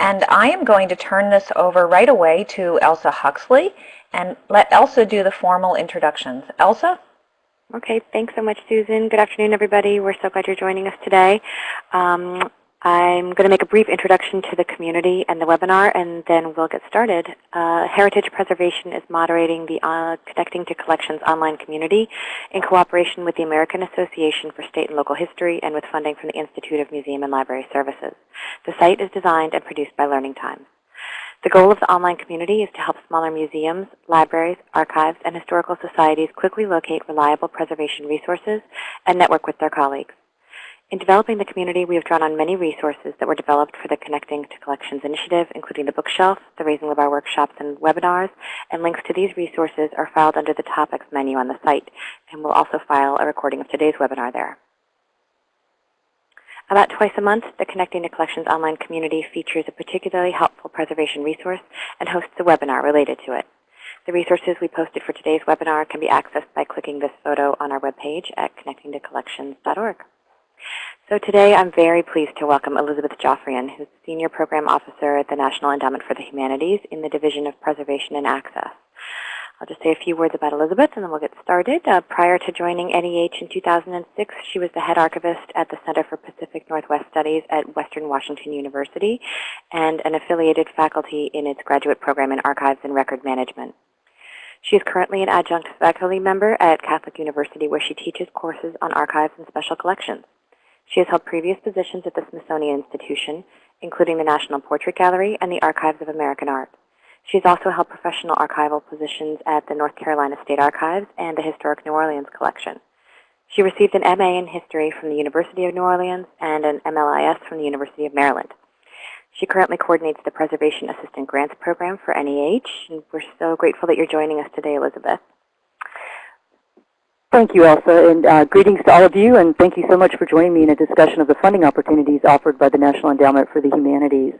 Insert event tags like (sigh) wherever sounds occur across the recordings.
And I am going to turn this over right away to Elsa Huxley and let Elsa do the formal introductions. Elsa? Okay, thanks so much, Susan. Good afternoon, everybody. We're so glad you're joining us today. Um, I'm going to make a brief introduction to the community and the webinar, and then we'll get started. Uh, Heritage Preservation is moderating the uh, Connecting to Collections online community in cooperation with the American Association for State and Local History and with funding from the Institute of Museum and Library Services. The site is designed and produced by Learning Times. The goal of the online community is to help smaller museums, libraries, archives, and historical societies quickly locate reliable preservation resources and network with their colleagues. In developing the community, we have drawn on many resources that were developed for the Connecting to Collections initiative, including the bookshelf, the Raising the Bar workshops and webinars, and links to these resources are filed under the topics menu on the site, and we'll also file a recording of today's webinar there. About twice a month, the Connecting to Collections online community features a particularly helpful preservation resource and hosts a webinar related to it. The resources we posted for today's webinar can be accessed by clicking this photo on our webpage at connectingtocollections.org. So today I'm very pleased to welcome Elizabeth Joffrion, who's Senior Program Officer at the National Endowment for the Humanities in the Division of Preservation and Access. I'll just say a few words about Elizabeth and then we'll get started. Uh, prior to joining NEH in 2006, she was the head archivist at the Center for Pacific Northwest Studies at Western Washington University and an affiliated faculty in its graduate program in Archives and Record Management. She is currently an adjunct faculty member at Catholic University where she teaches courses on archives and special collections. She has held previous positions at the Smithsonian Institution, including the National Portrait Gallery and the Archives of American Art. She has also held professional archival positions at the North Carolina State Archives and the Historic New Orleans Collection. She received an MA in History from the University of New Orleans and an MLIS from the University of Maryland. She currently coordinates the Preservation Assistant Grants Program for NEH, and we're so grateful that you're joining us today, Elizabeth. Thank you, Elsa, and uh, greetings to all of you, and thank you so much for joining me in a discussion of the funding opportunities offered by the National Endowment for the Humanities.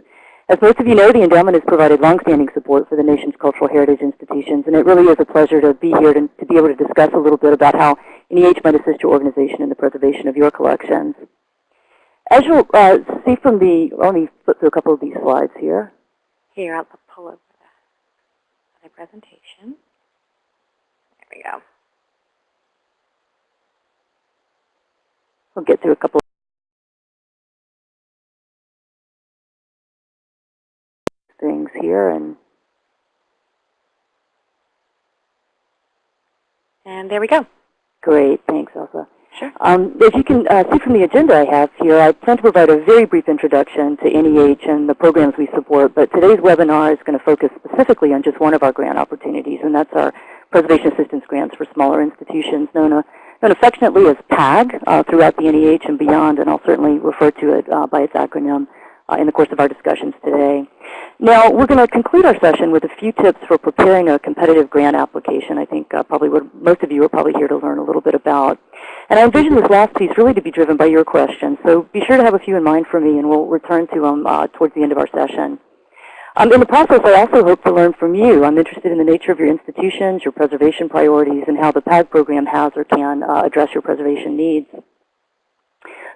As most of you know, the endowment has provided longstanding support for the nation's cultural heritage institutions, and it really is a pleasure to be here to, to be able to discuss a little bit about how NEH might assist your organization in the preservation of your collections. As you'll uh, see from the, let me flip through a couple of these slides here. Here, I'll pull up the presentation. There we go. We'll get through a couple of things here and and there we go. Great, thanks, Elsa. Sure. Um, as you can uh, see from the agenda I have here, I plan to provide a very brief introduction to NEH and the programs we support, but today's webinar is going to focus specifically on just one of our grant opportunities, and that's our Preservation Assistance Grants for Smaller Institutions, known, known affectionately as PAG uh, throughout the NEH and beyond, and I'll certainly refer to it uh, by its acronym uh, in the course of our discussions today. Now, we're going to conclude our session with a few tips for preparing a competitive grant application. I think uh, probably what most of you are probably here to learn a little bit about. And I envision this last piece really to be driven by your questions. So be sure to have a few in mind for me, and we'll return to them uh, towards the end of our session. Um, in the process, I also hope to learn from you. I'm interested in the nature of your institutions, your preservation priorities, and how the PAG program has or can uh, address your preservation needs.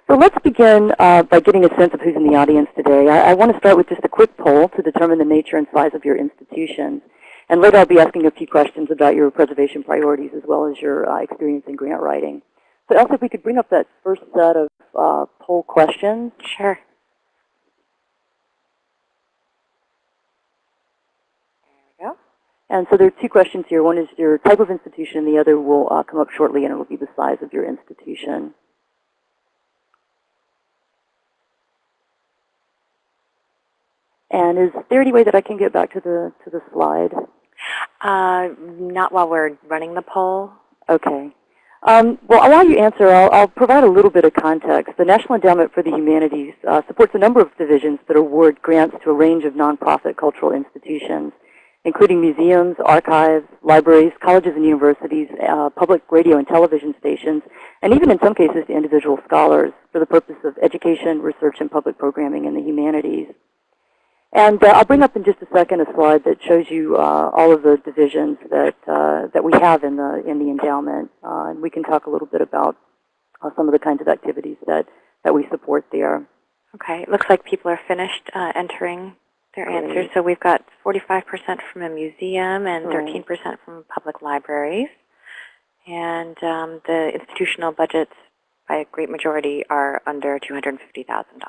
So let's begin uh, by getting a sense of who's in the audience today. I, I, want to start with just a quick poll to determine the nature and size of your institutions. And later I'll be asking a few questions about your preservation priorities as well as your uh, experience in grant writing. So Elsa, if we could bring up that first set of uh, poll questions. Sure. There we go. And so there are two questions here. One is your type of institution. And the other will uh, come up shortly, and it will be the size of your institution. And is there any way that I can get back to the to the slide? Uh, not while we're running the poll. Okay. Um, well, while you answer, I'll, I'll, provide a little bit of context. The National Endowment for the Humanities uh, supports a number of divisions that award grants to a range of nonprofit cultural institutions, including museums, archives, libraries, colleges and universities, uh, public radio and television stations, and even in some cases to individual scholars for the purpose of education, research, and public programming in the humanities. And uh, I'll bring up in just a second a slide that shows you uh, all of the divisions that uh, that we have in the in the endowment, uh, and we can talk a little bit about uh, some of the kinds of activities that that we support there. Okay, it looks like people are finished entering Their Great. answers. So we've got 45% from a museum and 13% from public libraries. And um, the institutional budgets, by a great majority, are under $250,000. So.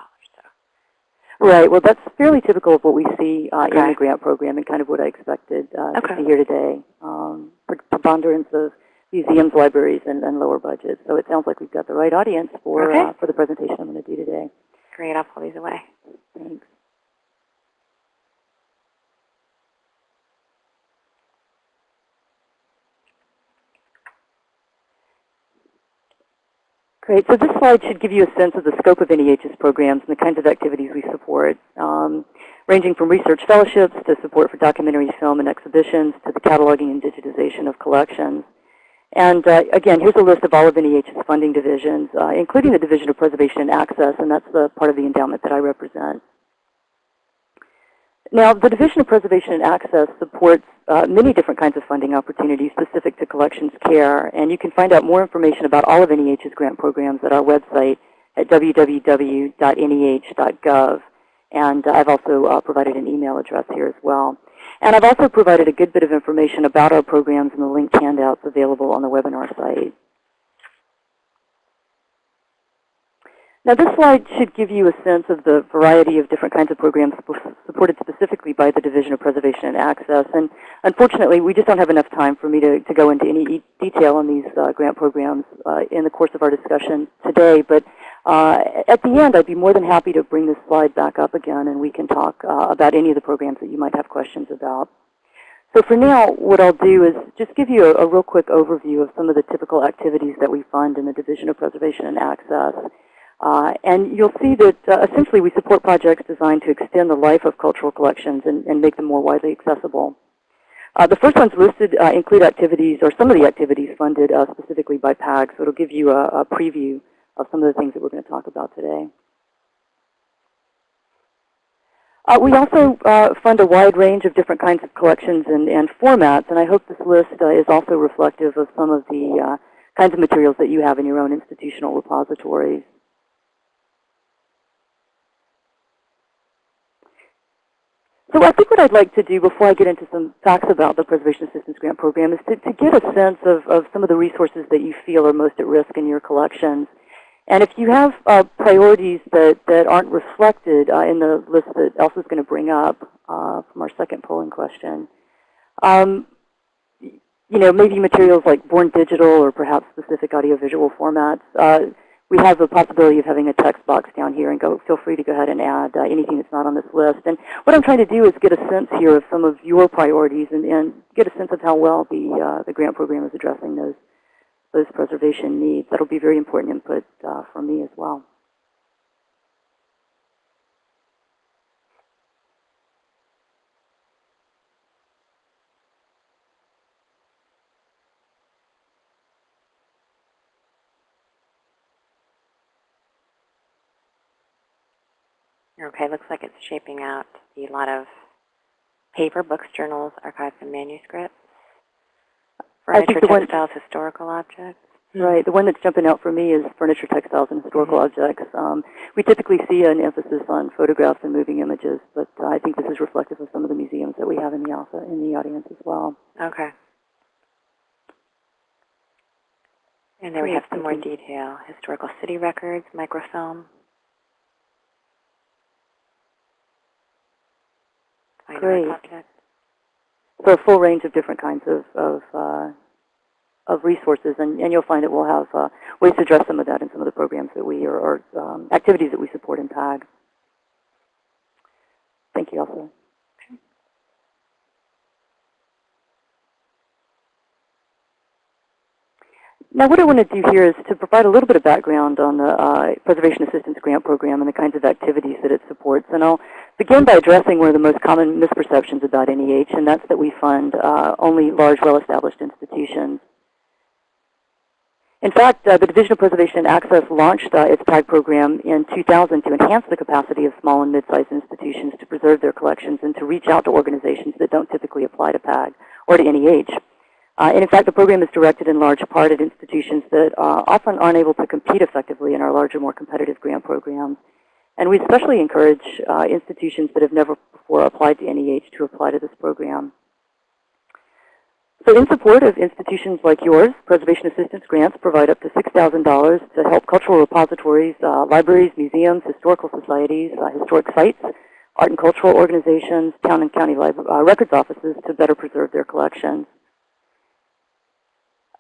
Right. Well, that's fairly typical of what we see uh, in the grant program and kind of what I expected uh, to Okay. see here today. Um, pre- preponderance of museums, libraries, and, and lower budgets. So it sounds like we've got the right audience for Okay. uh, for the presentation I'm going to do today. Great. I'll pull these away. Thanks. Great. So this slide should give you a sense of the scope of NEH's programs and the kinds of activities we support, um, ranging from research fellowships to support for documentary film and exhibitions to the cataloging and digitization of collections. And uh, again, here's a list of all of NEH's funding divisions, uh, including the Division of Preservation and Access, and that's the part of the endowment that I represent. Now, the Division of Preservation and Access supports uh, many different kinds of funding opportunities specific to collections care, and you can find out more information about all of NEH's grant programs at our website at www.neh.gov. And uh, I've also uh, provided an email address here as well. And I've also provided a good bit of information about our programs in the linked handouts available on the webinar site. Now this slide should give you a sense of the variety of different kinds of programs sup- supported specifically by the Division of Preservation and Access. And unfortunately, we just don't have enough time for me to, to go into any detail on these uh, grant programs uh, in the course of our discussion today. But uh, at the end, I'd be more than happy to bring this slide back up again and we can talk uh, about any of the programs that you might have questions about. So for now, what I'll do is just give you a, a real quick overview of some of the typical activities that we fund in the Division of Preservation and Access. Uh, and you'll see that uh, essentially we support projects designed to extend the life of cultural collections and, and make them more widely accessible. Uh, the first ones listed uh, include activities, or some of the activities funded uh, specifically by PAG, so it'll give you a, a preview of some of the things that we're going to talk about today. Uh, we also fund a wide range of different kinds of collections and, and formats, and I hope this list is also reflective of some of the kinds of materials that you have in your own institutional repositories. So I think what I'd like to do before I get into some facts about the Preservation Assistance Grant Program is to, to get a sense of, of some of the resources that you feel are most at risk in your collections. And if you have uh, priorities that, that aren't reflected uh, in the list that Elsa's going to bring up uh, from our second polling question, um, you know, maybe materials like Born Digital or perhaps specific audiovisual formats, uh, we have the possibility of having a text box down here and go, feel free to go ahead and add uh, anything that's not on this list. And what I'm trying to do is get a sense here of some of your priorities and, and get a sense of how well the, uh, the grant program is addressing those, those preservation needs. That'll be very important input uh, for me as well. Okay, looks like it's shaping out to be a lot of paper, books, journals, archives, and manuscripts. I think Furniture, the one- textiles, historical objects. Right. The one that's jumping out for me is furniture, textiles, and historical objects. Um, we typically see an emphasis on photographs and moving images, but uh, I think this is reflective of some of the museums that we have in the, alpha, in the audience as well. Okay. And then we have some more detail. Historical city records, microfilm. Great. So a full range of different kinds of, of, uh, of resources, and, and you'll find that we'll have uh, ways to address some of that in some of the programs that we, or, or um, activities that we support in PAG. Thank you, Elsa. Now what I want to do here is to provide a little bit of background on the uh, Preservation Assistance Grant Program and the kinds of activities that it supports. And I'll begin by addressing one of the most common misperceptions about NEH, and that's that we fund uh, only large, well-established institutions. In fact, uh, the Division of Preservation and Access launched uh, its PAG program in 2000 to enhance the capacity of small and mid-sized institutions to preserve their collections and to reach out to organizations that don't typically apply to PAG or to NEH. Uh, and in fact, the program is directed in large part at institutions that uh, often aren't able to compete effectively in our larger, more competitive grant programs. And we especially encourage uh, institutions that have never before applied to NEH to apply to this program. So in support of institutions like yours, Preservation Assistance grants provide up to $6,000 to help cultural repositories, uh, libraries, museums, historical societies, uh, historic sites, art and cultural organizations, town and county uh, records offices to better preserve their collections.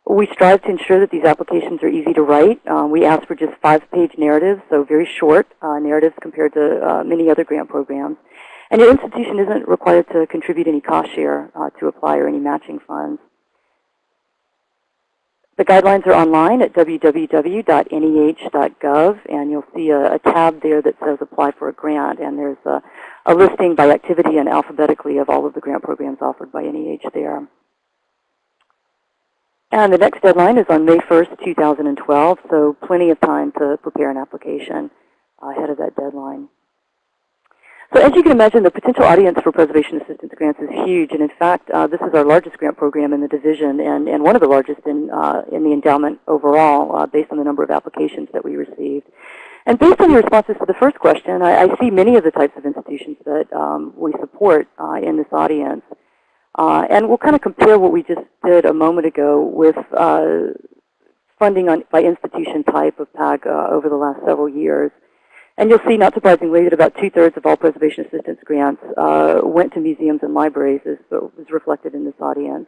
We strive to ensure that these applications are easy to write. Um, we ask for just five-page narratives, so very short uh, narratives compared to uh, many other grant programs. And your institution isn't required to contribute any cost share uh, to apply or any matching funds. The guidelines are online at www.neh.gov, and you'll see a, a, tab there that says Apply for a Grant, and there's a, a listing by activity and alphabetically of all of the grant programs offered by NEH there. And the next deadline is on May 1st, 2012, so plenty of time to prepare an application ahead of that deadline. So as you can imagine, the potential audience for preservation assistance grants is huge. And in fact, uh, this is our largest grant program in the division and, and one of the largest in, uh, in the endowment overall uh, based on the number of applications that we received. And based on your responses to the first question, I, I see many of the types of institutions that um, we support uh, in this audience. Uh, and we'll kind of compare what we just did a moment ago with uh, funding on, by institution type of PAG over the last several years. And you'll see, not surprisingly, that about two-thirds of all preservation assistance grants uh, went to museums and libraries, as was reflected in this audience.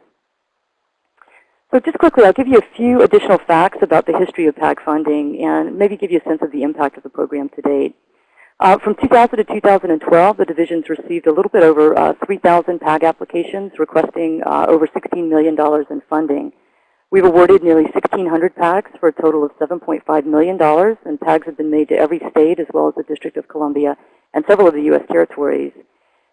So just quickly, I'll give you a few additional facts about the history of PAG funding and maybe give you a sense of the impact of the program to date. Uh, from 2000 to 2012, the divisions received a little bit over uh, 3,000 PAG applications requesting uh, over $16 million in funding. We've awarded nearly 1,600 PAGs for a total of $7.5 million, and PAGs have been made to every state as well as the District of Columbia and several of the U.S. territories.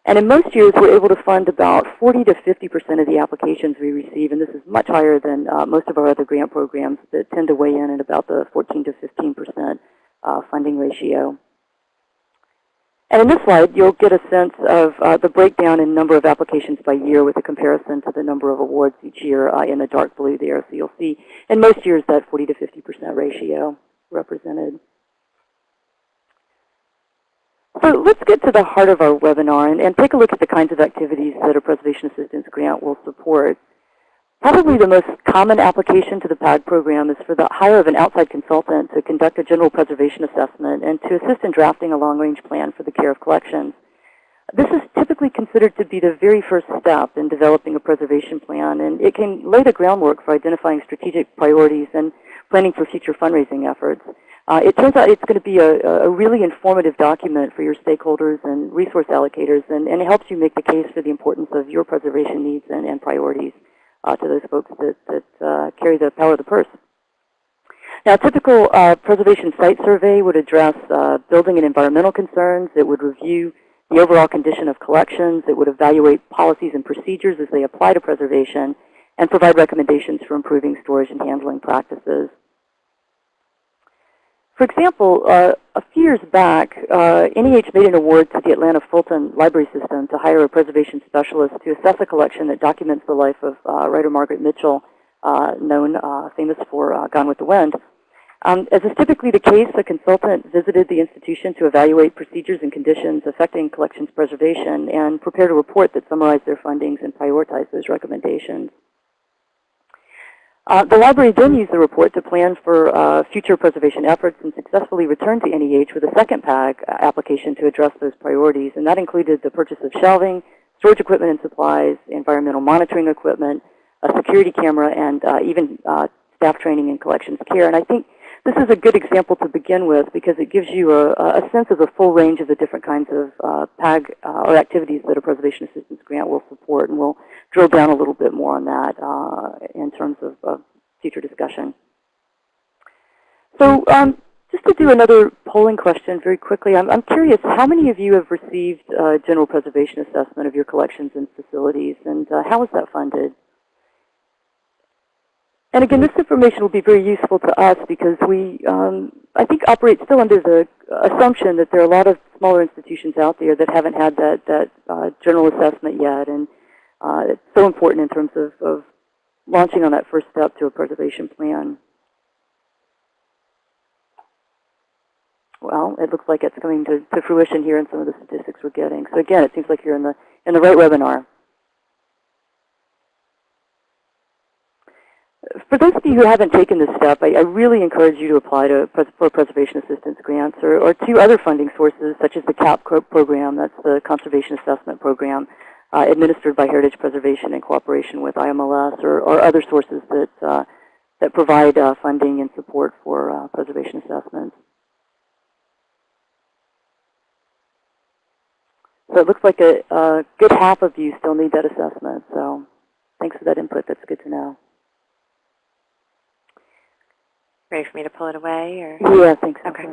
And in most years, we're able to fund about 40 to 50% of the applications we receive, and this is much higher than uh, most of our other grant programs that tend to weigh in at about the 14 to 15% uh, funding ratio. And in this slide, you'll get a sense of uh, the breakdown in number of applications by year with a comparison to the number of awards each year uh, in the dark blue there. So you'll see in most years that 40 to 50% ratio represented. So let's get to the heart of our webinar and, and take a look at the kinds of activities that a preservation assistance grant will support. Probably the most common application to the PAG program is for the hire of an outside consultant to conduct a general preservation assessment and to assist in drafting a long-range plan for the care of collections. This is typically considered to be the very first step in developing a preservation plan, and it can lay the groundwork for identifying strategic priorities and planning for future fundraising efforts. Uh, it turns out it's going to be a, a, really informative document for your stakeholders and resource allocators, and, and, it helps you make the case for the importance of your preservation needs and, and priorities uh, to those folks that, that uh, carry the power of the purse. Now, a typical uh, preservation site survey would address uh, building and environmental concerns. It would review the overall condition of collections. It would evaluate policies and procedures as they apply to preservation and provide recommendations for improving storage and handling practices. For example, uh, a few years back, uh, NEH made an award to the Atlanta Fulton Library System to hire a preservation specialist to assess a collection that documents the life of uh, writer Margaret Mitchell, uh, known uh, famous for uh, Gone with the Wind. Um, as is typically the case, the consultant visited the institution to evaluate procedures and conditions affecting collections preservation and prepared a report that summarized their findings and prioritized those recommendations. Uh, the library then used the report to plan for uh, future preservation efforts and successfully returned to NEH with a second PAG uh, application to address those priorities. And that included the purchase of shelving, storage equipment and supplies, environmental monitoring equipment, a security camera, and uh, even uh, staff training and collections care. And I think this is a good example to begin with because it gives you a, a sense of the full range of the different kinds of uh, PAG uh, or activities that a preservation assistance grant will support. And we'll drill down a little bit more on that uh, in terms of, future discussion. So um, just to do another polling question very quickly, I'm, I'm curious, how many of you have received uh, general preservation assessment of your collections and facilities, and uh, how is that funded? And again, this information will be very useful to us because we, um, I think, operate still under the assumption that there are a lot of smaller institutions out there that haven't had that, that uh, general assessment yet. And uh, it's so important in terms of, of launching on that first step to a preservation plan. well, it looks like it's coming to, to fruition here in some of the statistics we're getting. So again, it seems like you're in the, in the right webinar. For those of you who haven't taken this step, I, I really encourage you to apply to pres for preservation assistance grants or, or to other funding sources such as the CAP program, that's the Conservation Assessment Program, uh, administered by Heritage Preservation in cooperation with IMLS or, or other sources that, uh, that provide uh, funding and support for uh, preservation assessments. So it looks like a, a good half of you still need that assessment. So thanks for that input. That's good to know. Ready for me to pull it away? or? Yeah, I think so. Okay.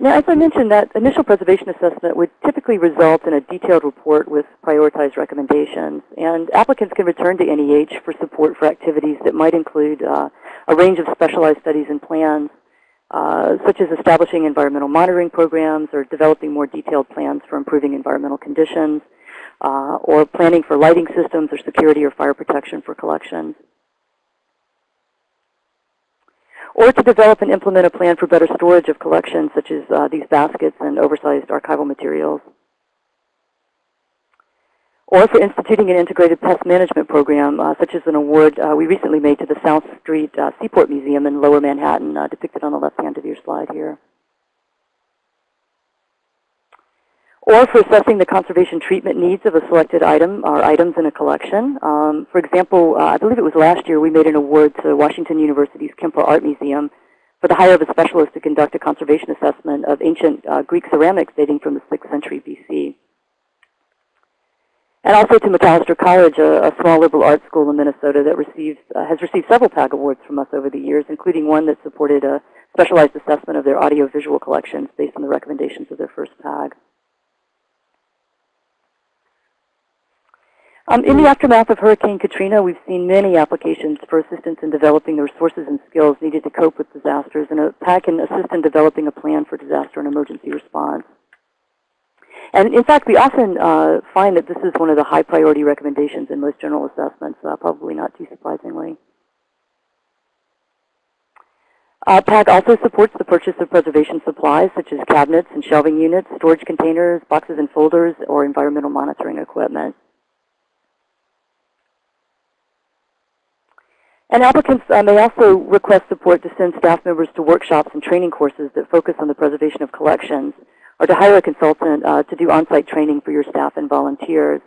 Now, as I mentioned, that initial preservation assessment would typically result in a detailed report with prioritized recommendations. And applicants can return to NEH for support for activities that might include uh, a range of specialized studies and plans, uh, such as establishing environmental monitoring programs or developing more detailed plans for improving environmental conditions, uh, or planning for lighting systems or security or fire protection for collections. or to develop and implement a plan for better storage of collections, such as uh, these baskets and oversized archival materials. Or for instituting an integrated pest management program, uh, such as an award uh, we recently made to the South Street uh, Seaport Museum in Lower Manhattan, uh, depicted on the left hand of your slide here. Or for assessing the conservation treatment needs of a selected item or items in a collection. Um, for example, uh, I believe it was last year we made an award to Washington University's Kemper Art Museum for the hire of a specialist to conduct a conservation assessment of ancient uh, Greek ceramics dating from the 6th century BC. And also to Macalester College, a, a small liberal arts school in Minnesota that uh, has received several PAG awards from us over the years, including one that supported a specialized assessment of their audiovisual collections based on the recommendations of their first PAG. Um, in the aftermath of Hurricane Katrina, we've seen many applications for assistance in developing the resources and skills needed to cope with disasters, and a PAG can assist in developing a plan for disaster and emergency response. And in fact, we often uh, find that this is one of the high priority recommendations in most general assessments, uh, probably not too surprisingly. Uh, PAG also supports the purchase of preservation supplies such as cabinets and shelving units, storage containers, boxes and folders, or environmental monitoring equipment. And applicants uh, may also request support to send staff members to workshops and training courses that focus on the preservation of collections, or to hire a consultant uh, to do on-site training for your staff and volunteers.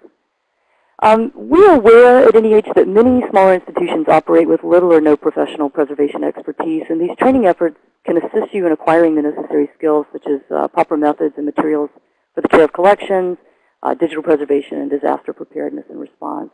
Um, we are aware at NEH that many smaller institutions operate with little or no professional preservation expertise, and these training efforts can assist you in acquiring the necessary skills such as uh, proper methods and materials for the care of collections, uh, digital preservation, and disaster preparedness and response.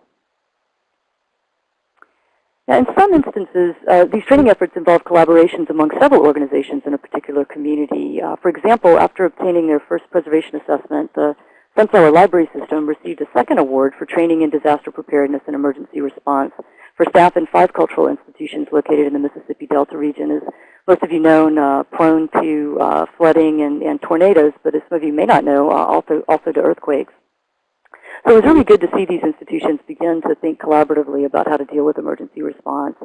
Now, in some instances, uh, these training efforts involve collaborations among several organizations in a particular community. Uh, for example, after obtaining their first preservation assessment, the Sunflower Library System received a second award for training in disaster preparedness and emergency response for staff in five cultural institutions located in the Mississippi Delta region. As most of you know, uh, prone to uh, flooding and, and, tornadoes, but as some of you may not know, uh, also, also to earthquakes. So it was really good to see these institutions begin to think collaboratively about how to deal with emergency response.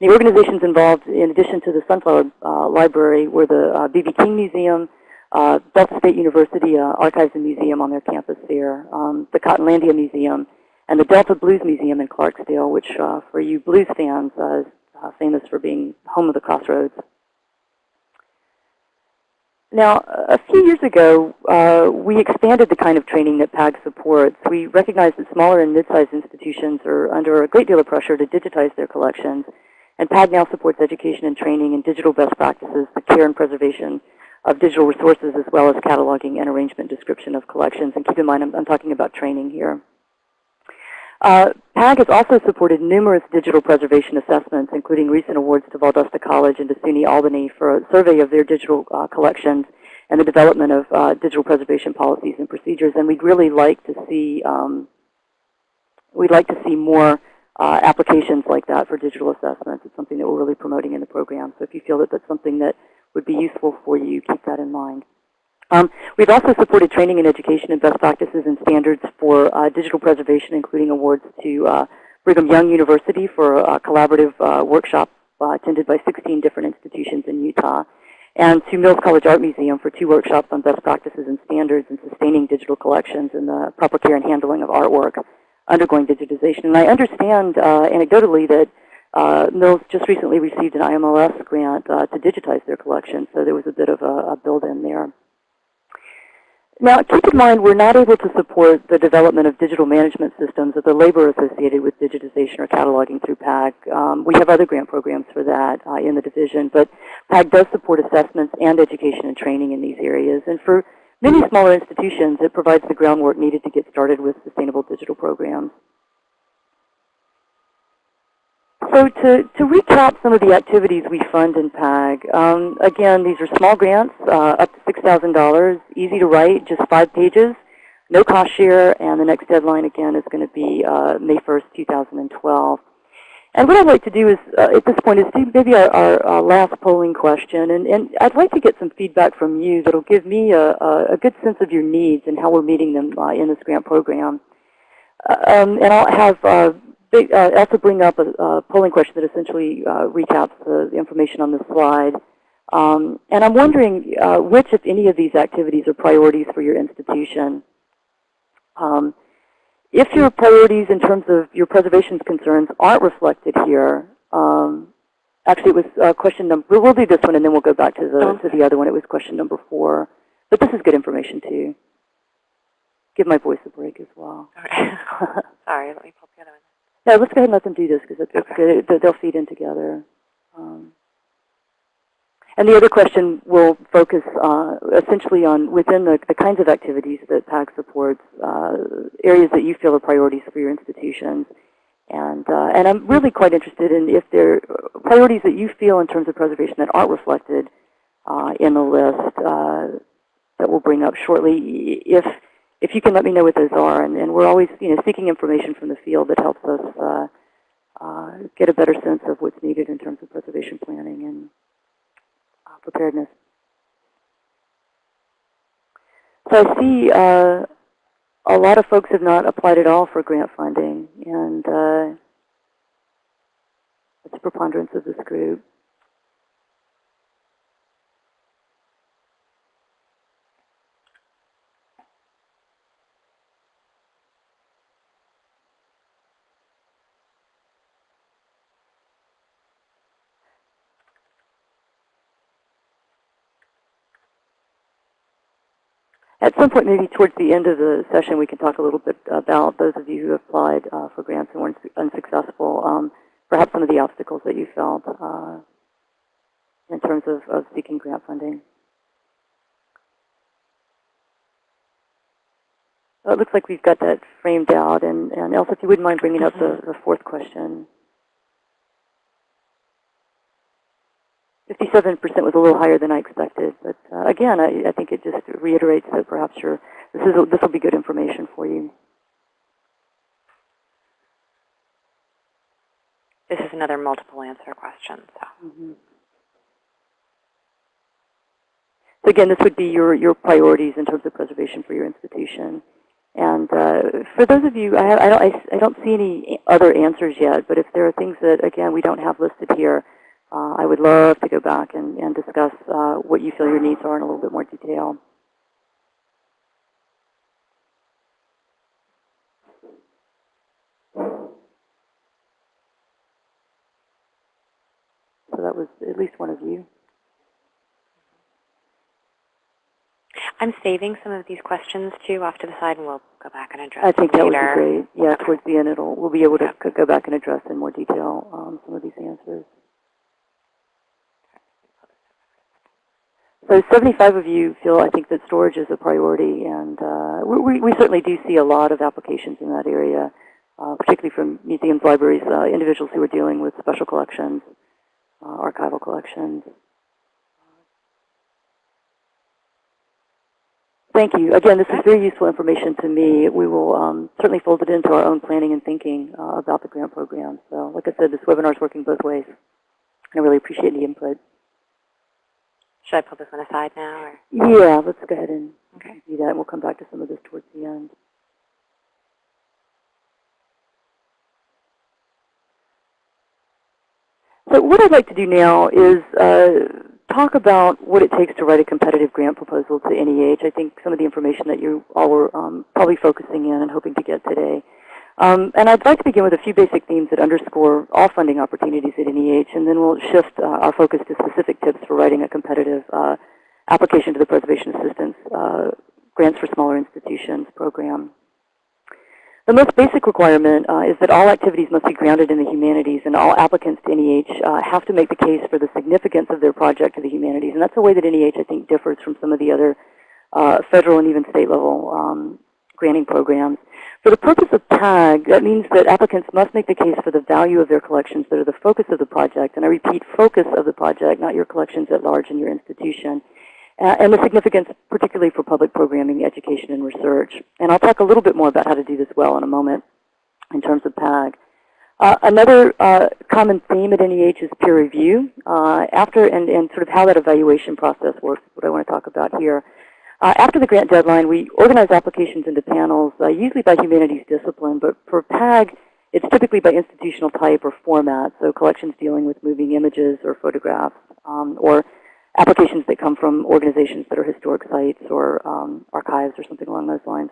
The organizations involved, in addition to the Sunflower uh, Library, were the uh, B.B. King Museum, uh, Delta State University uh, Archives and Museum on their campus there, um, the Cottonlandia Museum, and the Delta Blues Museum in Clarksdale, which uh, for you blues fans uh, is famous for being home of the Crossroads. Now, a few years ago, uh, we expanded the kind of training that PAG supports. We recognize that smaller and mid-sized institutions are under a great deal of pressure to digitize their collections, and PAG now supports education and training in digital best practices, the care and preservation of digital resources, as well as cataloging and arrangement description of collections. And keep in mind, I'm, I'm talking about training here. Uh, PAG has also supported numerous digital preservation assessments, including recent awards to Valdosta College and to SUNY Albany for a survey of their digital uh, collections and the development of uh, digital preservation policies and procedures. And we'd really like to see um, we'd like to see more uh, applications like that for digital assessments. It's something that we're really promoting in the program. So if you feel that that's something that would be useful for you, keep that in mind. Um, we've also supported training and education and best practices and standards for uh, digital preservation, including awards to uh, Brigham Young University for a collaborative uh, workshop uh, attended by 16 different institutions in Utah, and to Mills College Art Museum for two workshops on best practices and standards in sustaining digital collections and the proper care and handling of artwork undergoing digitization. And I understand uh, anecdotally that uh, Mills just recently received an IMLS grant uh, to digitize their collection, so there was a bit of a, a build-in there. Now, keep in mind, we're not able to support the development of digital management systems or the labor associated with digitization or cataloging through PAG. Um, we have other grant programs for that uh, in the division, but PAG does support assessments and education and training in these areas. And for many smaller institutions, it provides the groundwork needed to get started with sustainable digital programs. So to, to recap some of the activities we fund in PAG, um, again, these are small grants, uh, up to $6,000, easy to write, just five pages, no cost share, and the next deadline, again, is going to be uh, May 1st, 2012. And what I'd like to do is, uh, at this point, is maybe our, our, our, last polling question. And, and I'd like to get some feedback from you that will give me a, a, good sense of your needs and how we're meeting them uh, in this grant program. Uh, um, and I'll have uh, big, uh, also bring up a, a, polling question that essentially uh, recaps the, the, information on this slide. Um, and I'm wondering which, if any, of these activities are priorities for your institution. Um, if your priorities in terms of your preservation concerns aren't reflected here, um, actually it was uh, question number, we'll, do this one and then we'll go back to the, okay. to the other one. It was question number four. But this is good information too. Give my voice a break as well. Right. (laughs) Sorry, let me pull. Yeah, let's go ahead and let them do this because it's, Okay. good. They'll feed in together. Um, and the other question will focus uh, essentially on within the, the kinds of activities that PAG supports, uh, areas that you feel are priorities for your institutions. And, uh, and I'm really quite interested in if there are priorities that you feel in terms of preservation that aren't reflected uh, in the list uh, that we'll bring up shortly. If, if you can let me know what those are. And, and we're always you know, seeking information from the field that helps us uh, uh, get a better sense of what's needed in terms of preservation planning and uh, preparedness. So I see uh, a lot of folks have not applied at all for grant funding, and uh, it's a preponderance of this group. At some point, maybe towards the end of the session, we can talk a little bit about those of you who applied uh, for grants and were unsuccessful, um, perhaps some of the obstacles that you felt uh, in terms of, of seeking grant funding. So it looks like we've got that framed out. And, and Elsa, if you wouldn't mind bringing up the, the fourth question. 57% was a little higher than I expected, but uh, again, I, I, think just reiterates that perhaps you're, this is this will be good information for you. This is another multiple answer question. So. Mm -hmm. so again, this would be your your priorities in terms of preservation for your institution. And uh, for those of you, I, have, I don't I, I don't see any other answers yet, but if there are things that again we don't have listed here. Uh, I would love to go back and, and discuss uh, what you feel your needs are in a little bit more detail. So that was at least one of you. I'm saving some of these questions too off to the side, and we'll go back and address. I think that later. would be great. Yeah, okay. towards the end, it'll we'll be able to go back and address in more detail um, some of these answers. So 75 of you feel, I think, that storage is a priority, and uh, we, we, certainly do see a lot of applications in that area, uh, particularly from museums, libraries, uh, individuals who are dealing with special collections, uh, archival collections. Thank you. Again, this is very useful information to me. We will um, certainly fold it into our own planning and thinking uh, about the grant program. So like I said, this webinar is working both ways. I really appreciate the input. Should I pull this one aside now? Or? Yeah, let's go ahead and okay. do that. And we'll come back to some of this towards the end. So what I'd like to do now is uh, talk about what it takes to write a competitive grant proposal to NEH. I think some of the information that you all were um, probably focusing in and hoping to get today. Um, and I'd like to begin with a few basic themes that underscore all funding opportunities at NEH, and then we'll shift uh, our focus to specific tips for writing a competitive uh, application to the Preservation Assistance uh, Grants for Smaller Institutions program. The most basic requirement uh, is that all activities must be grounded in the humanities, and all applicants to NEH uh, have to make the case for the significance of their project to the humanities. And that's a way that NEH, I think, differs from some of the other uh, federal and even state level um, granting programs. For the purpose of PAG, that means that applicants must make the case for the value of their collections that are the focus of the project. And I repeat, focus of the project, not your collections at large in your institution. Uh, and the significance particularly for public programming, education, and research. And I'll talk a little bit more about how to do this well in a moment in terms of PAG. Uh, another uh, common theme at NEH is peer review. Uh, after and, and sort of how that evaluation process works what I want to talk about here. Uh, after the grant deadline, we organize applications into panels, uh, usually by humanities discipline, but for PAG, it's typically by institutional type or format, so collections dealing with moving images or photographs, um, or applications that come from organizations that are historic sites or um, archives or something along those lines.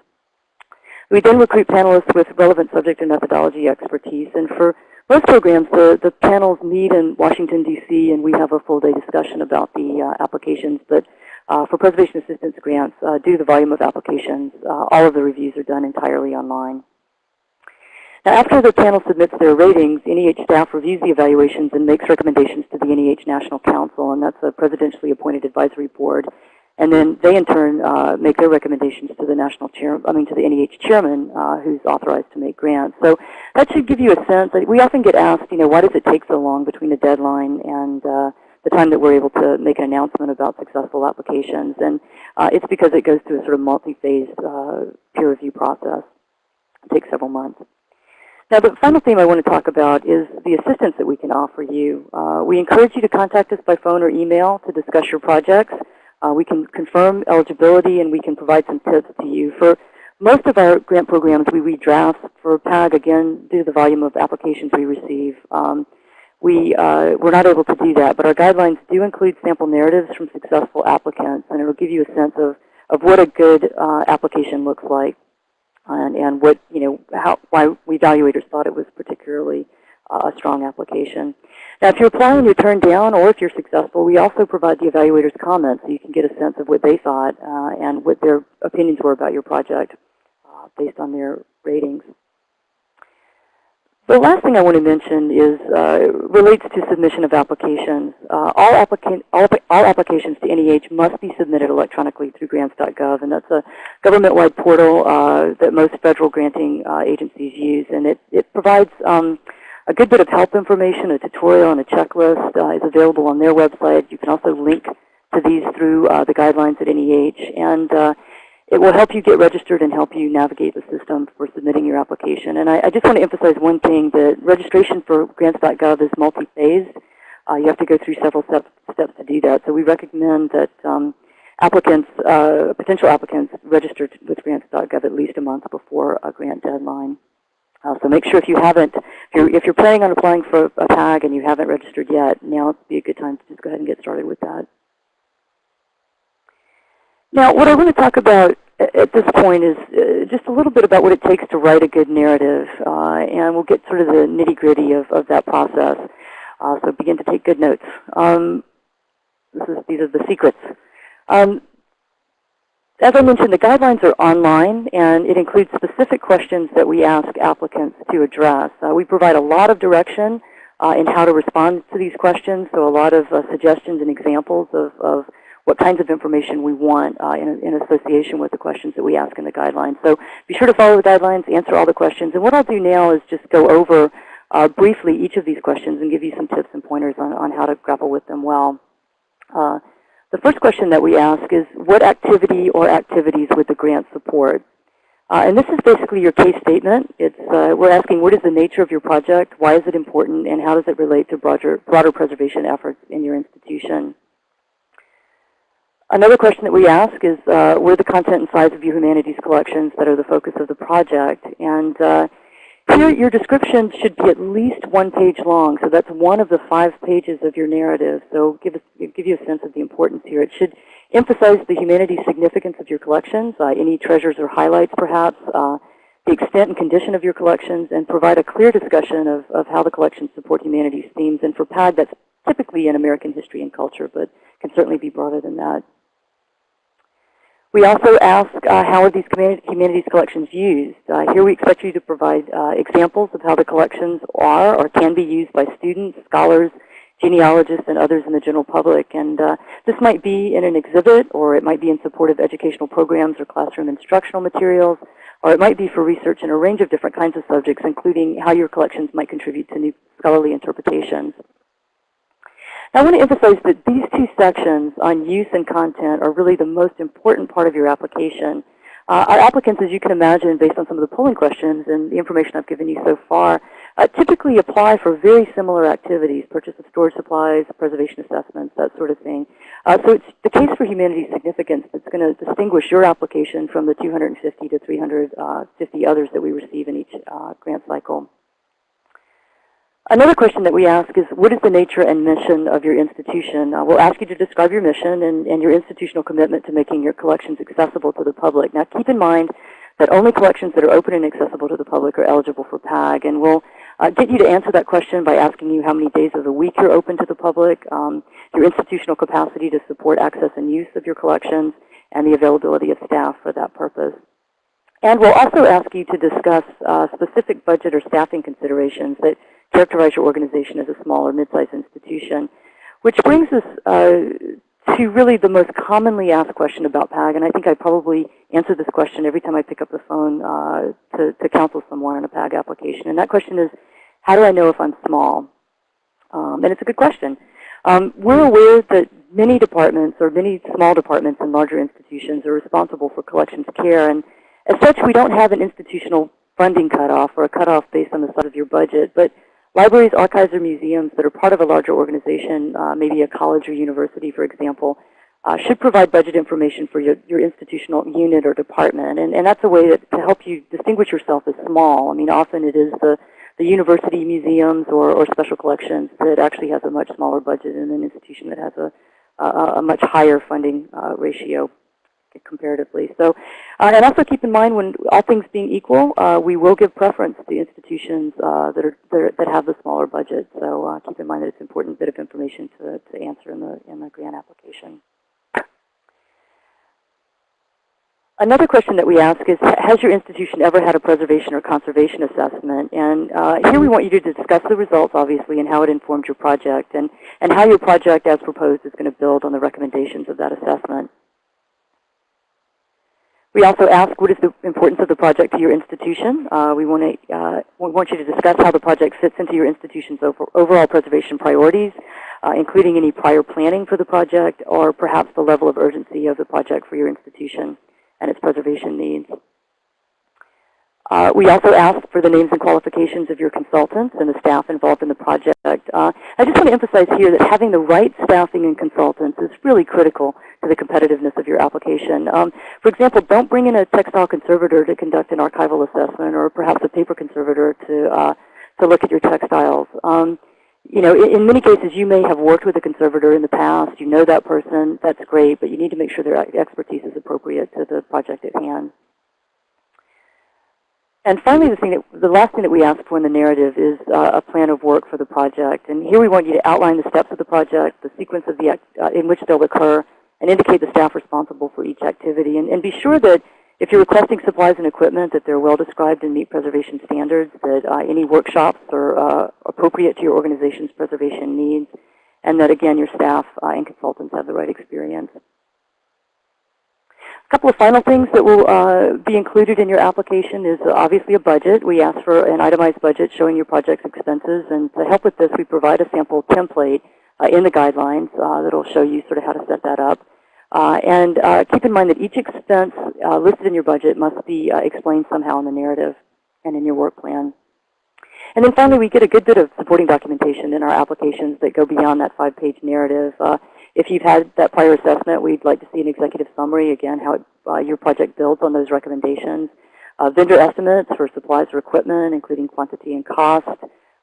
We then recruit panelists with relevant subject and methodology expertise, and for most programs, the, the panels meet in Washington, D.C., and we have a full day discussion about the uh, applications, but uh, for preservation assistance grants, uh, due to the volume of applications, uh, all of the reviews are done entirely online. Now, after the panel submits their ratings, NEH staff reviews the evaluations and makes recommendations to the NEH National Council, and that's a presidentially appointed advisory board. And then they, in turn, uh, make their recommendations to the national chair, I mean, to the NEH chairman, uh, who's authorized to make grants. So that should give you a sense. We often get asked, you know, why does it take so long between the deadline and uh, the time that we're able to make an announcement about successful applications. And uh, it's because it goes through a sort of multi-phase uh, peer review process. It takes several months. Now, the final theme I want to talk about is the assistance that we can offer you. Uh, we encourage you to contact us by phone or email to discuss your projects. Uh, we can confirm eligibility, and we can provide some tips to you. For most of our grant programs, we redraft. For PAG, again, due to the volume of applications we receive, um, we, uh, we're not able to do that, but our guidelines do include sample narratives from successful applicants, and it will give you a sense of, of what a good uh, application looks like and, and what, you know, how, why we evaluators thought it was particularly uh, a strong application. Now, if you're applying and you're turned down, or if you're successful, we also provide the evaluators comments so you can get a sense of what they thought uh, and what their opinions were about your project uh, based on their ratings. The last thing I want to mention is uh, relates to submission of applications. Uh, all, applica all, all, applications to NEH must be submitted electronically through grants.gov, and that's a government-wide portal uh, that most federal granting uh, agencies use, and it, it provides um, a good bit of help information, a tutorial, and a checklist uh, is available on their website. You can also link to these through uh, the guidelines at NEH, and it will help you get registered and help you navigate the system for submitting your application. And I, I just want to emphasize one thing, that registration for grants.gov is multi-phased. Uh, you have to go through several steps, steps to do that. So we recommend that um, applicants, uh, potential applicants, register with grants.gov at least a month before a grant deadline. Uh, so make sure if you haven't, if you're, if you're planning on applying for a PAG and you haven't registered yet, now would be a good time to just go ahead and get started with that. Now, what I want to talk about at this point is uh, just a little bit about what it takes to write a good narrative, uh, and we'll get sort of the nitty-gritty of, of that process. Uh, so begin to take good notes. Um, is, these are the secrets. Um, as I mentioned, the guidelines are online, and it includes specific questions that we ask applicants to address. Uh, we provide a lot of direction uh, in how to respond to these questions, so a lot of uh, suggestions and examples of, of what kinds of information we want uh, in, in, association with the questions that we ask in the guidelines. So be sure to follow the guidelines, answer all the questions. And what I'll do now is just go over uh, briefly each of these questions and give you some tips and pointers on, on how to grapple with them well. Uh, the first question that we ask is, what activity or activities would the grant support? Uh, and this is basically your case statement. It's, uh, we're asking what is the nature of your project, why is it important, and how does it relate to broader, broader preservation efforts in your institution? Another question that we ask is, uh, the content and size of your humanities collections that are the focus of the project? And uh, here your description should be at least one page long, so that's one of the five pages of your narrative. So give, us, give you a sense of the importance here. It should emphasize the humanities significance of your collections, uh, any treasures or highlights perhaps, uh, the extent and condition of your collections, and provide a clear discussion of, of how the collections support humanities themes. And for PAG, that's typically in American history and culture, but can certainly be broader than that. We also ask uh, how are these humanities collections used. Uh, here we expect you to provide uh, examples of how the collections are or can be used by students, scholars, genealogists, and others in the general public. And uh, this might be in an exhibit, or it might be in support of educational programs or classroom instructional materials, or it might be for research in a range of different kinds of subjects, including how your collections might contribute to new scholarly interpretations. I want to emphasize that these two sections on use and content are really the most important part of your application. Uh, our applicants, as you can imagine, based on some of the polling questions and the information I've given you so far, uh, typically apply for very similar activities, purchase of storage supplies, preservation assessments, that sort of thing. Uh, so it's the case for humanities significance that's going to distinguish your application from the 250 to 350 others that we receive in each uh, grant cycle. Another question that we ask is, what is the nature and mission of your institution? Uh, we'll ask you to describe your mission and, and, your institutional commitment to making your collections accessible to the public. Now keep in mind that only collections that are open and accessible to the public are eligible for PAG. And we'll uh, get you to answer that question by asking you how many days of the week you're open to the public, um, your institutional capacity to support access and use of your collections, and the availability of staff for that purpose. And we'll also ask you to discuss uh, specific budget or staffing considerations that characterize your organization as a small or mid-sized institution. Which brings us uh, to really the most commonly asked question about PAG, and I think I probably answer this question every time I pick up the phone uh, to, to counsel someone on a PAG application. And that question is, how do I know if I'm small? Um, and it's a good question. Um, we're aware that many departments or many small departments in larger institutions are responsible for collections care. And as such, we don't have an institutional funding cutoff or a cutoff based on the size of your budget. But Libraries, archives, or museums that are part of a larger organization, uh, maybe a college or university, for example, uh, should provide budget information for your, your institutional unit or department. And, and that's a way that, to help you distinguish yourself as small. I mean, often it is the, the university museums or, or special collections that actually has a much smaller budget than an institution that has a, a, a much higher funding uh, ratio comparatively. So, uh, and also keep in mind, when all things being equal, uh, we will give preference to institutions uh, that are, that, are, that have the smaller budget. So uh, keep in mind that it's an important bit of information to, to answer in the in the grant application. Another question that we ask is, has your institution ever had a preservation or conservation assessment? And uh, here we want you to discuss the results, obviously, and how it informed your project, and, and how your project, as proposed, is going to build on the recommendations of that assessment. We also ask what is the importance of the project to your institution. Uh, we, want to, uh, we want you to discuss how the project fits into your institution's over, overall preservation priorities, uh, including any prior planning for the project or perhaps the level of urgency of the project for your institution and its preservation needs. Uh, we also ask for the names and qualifications of your consultants and the staff involved in the project. Uh, I just want to emphasize here that having the right staffing and consultants is really critical to the competitiveness of your application. Um, for example, don't bring in a textile conservator to conduct an archival assessment or perhaps a paper conservator to, uh, to look at your textiles. Um, you know, in, in, many cases, you may have worked with a conservator in the past. You know that person. That's great, but you need to make sure their expertise is appropriate to the project at hand. And finally, the, thing that, the last thing that we ask for in the narrative is uh, a plan of work for the project. And here we want you to outline the steps of the project, the sequence of the, uh, in which they'll occur, and indicate the staff responsible for each activity. And, and, be sure that if you're requesting supplies and equipment, that they're well described and meet preservation standards, that uh, any workshops are uh, appropriate to your organization's preservation needs, and that, again, your staff uh, and consultants have the right experience couple of final things that will uh, be included in your application is uh, obviously a budget. We ask for an itemized budget showing your project's expenses. And to help with this, we provide a sample template uh, in the guidelines uh, that will show you sort of how to set that up. Uh, and uh, keep in mind that each expense listed in your budget must be explained somehow in the narrative and in your work plan. And then finally, we get a good bit of supporting documentation in our applications that go beyond that five-page narrative. If you've had that prior assessment, we'd like to see an executive summary, again, how it, uh, your project builds on those recommendations. uh, vendor estimates for supplies or equipment, including quantity and cost,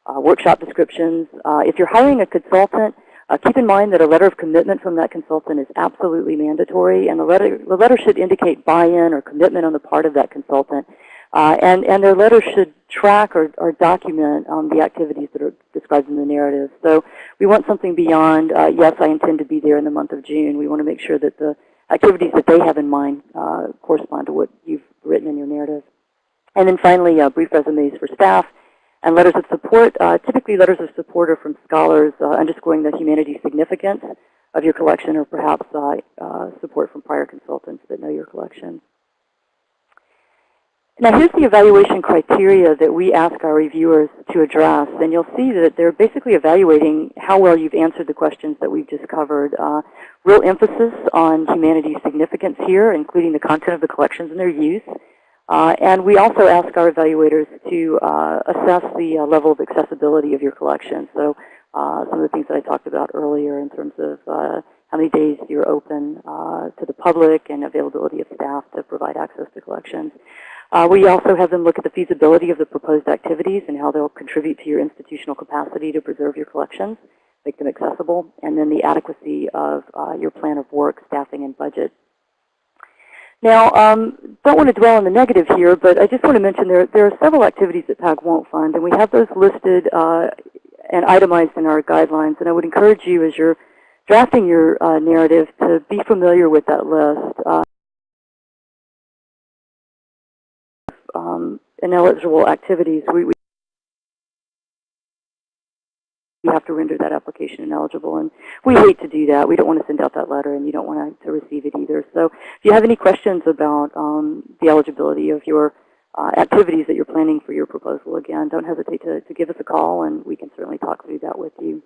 uh, workshop descriptions. Uh, if you're hiring a consultant, uh, keep in mind that a letter of commitment from that consultant is absolutely mandatory, and the letter, the letter should indicate buy-in or commitment on the part of that consultant. Uh, and, and their letter should track or, or document um, the activities that are described in the narrative. So we want something beyond, uh, yes, I intend to be there in the month of June. We want to make sure that the activities that they have in mind uh, correspond to what you've written in your narrative. And then finally, uh, brief resumes for staff and letters of support. Uh, typically, letters of support are from scholars uh, underscoring the humanities significance of your collection or perhaps support from prior consultants that know your collection. Now here's the evaluation criteria that we ask our reviewers to address. And you'll see that they're basically evaluating how well you've answered the questions that we've just covered. Uh, real emphasis on humanities significance here, including the content of the collections and their use. Uh, and we also ask our evaluators to uh, assess the uh, level of accessibility of your collection. So uh, some of the things that I talked about earlier in terms of uh, how many days you're open to the public and availability of staff to provide access to collections. Uh, we also have them look at the feasibility of the proposed activities and how they'll contribute to your institutional capacity to preserve your collections, make them accessible, and then the adequacy of uh, your plan of work, staffing, and budget. Now, um, don't want to dwell on the negative here, but I just want to mention there, there are several activities that PAG won't fund, and we have those listed uh, and itemized in our guidelines. And I would encourage you as you're drafting your uh, narrative to be familiar with that list. Uh, um, ineligible activities, we, we have to render that application ineligible. And we hate to do that. We don't want to send out that letter, and you don't want to receive it either. So if you have any questions about um, the eligibility of your uh, activities that you're planning for your proposal, again, don't hesitate to, to give us a call, and we can certainly talk through that with you.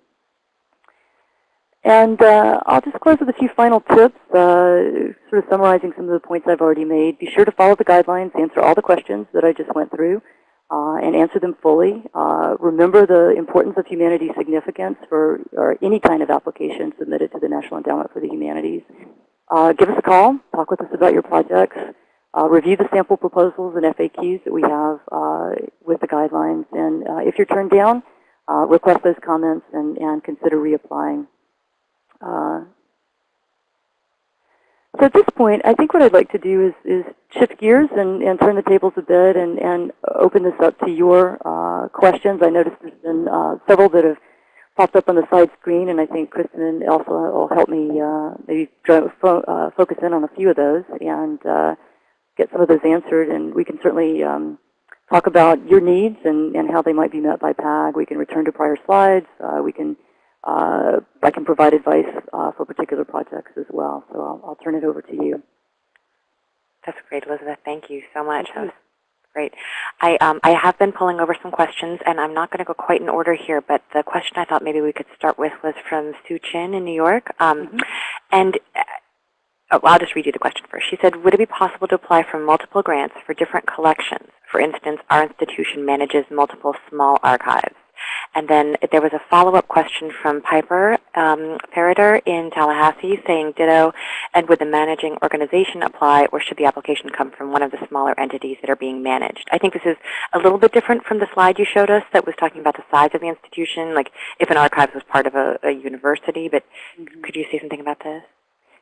And uh, I'll just close with a few final tips, uh, sort of summarizing some of the points I've already made. Be sure to follow the guidelines, answer all the questions that I just went through, uh, and answer them fully. Uh, remember the importance of humanities significance for or any kind of application submitted to the National Endowment for the Humanities. Uh, give us a call. Talk with us about your projects. Uh, review the sample proposals and FAQs that we have with the guidelines. And if you're turned down, request those comments and, and consider reapplying. Uh, so at this point, I think what I'd like to do is, is shift gears and, and turn the tables a bit and, and open this up to your uh, questions. I noticed there's been uh, several that have popped up on the side screen, and I think Kristen and Elsa will help me uh, maybe fo uh, focus in on a few of those and uh, get some of those answered. And we can certainly um, talk about your needs and, and how they might be met by PAG. We can return to prior slides. We can uh, I can provide advice uh, for particular projects as well. So I'll, I'll, turn it over to you. That's great, Elizabeth. Thank you so much. That was great. I, um, I have been pulling over some questions, and I'm not going to go quite in order here, but the question I thought maybe we could start with was from Sue Chin in New York. Um, mm -hmm. And oh, I'll just read you the question first. She said, would it be possible to apply for multiple grants for different collections? For instance, our institution manages multiple small archives. And then there was a follow-up question from Piper um, in Tallahassee saying ditto, and would the managing organization apply, or should the application come from one of the smaller entities that are being managed? I think this is a little bit different from the slide you showed us that was talking about the size of the institution, like if an archives was part of a, a university, but mm -hmm. could you say something about this?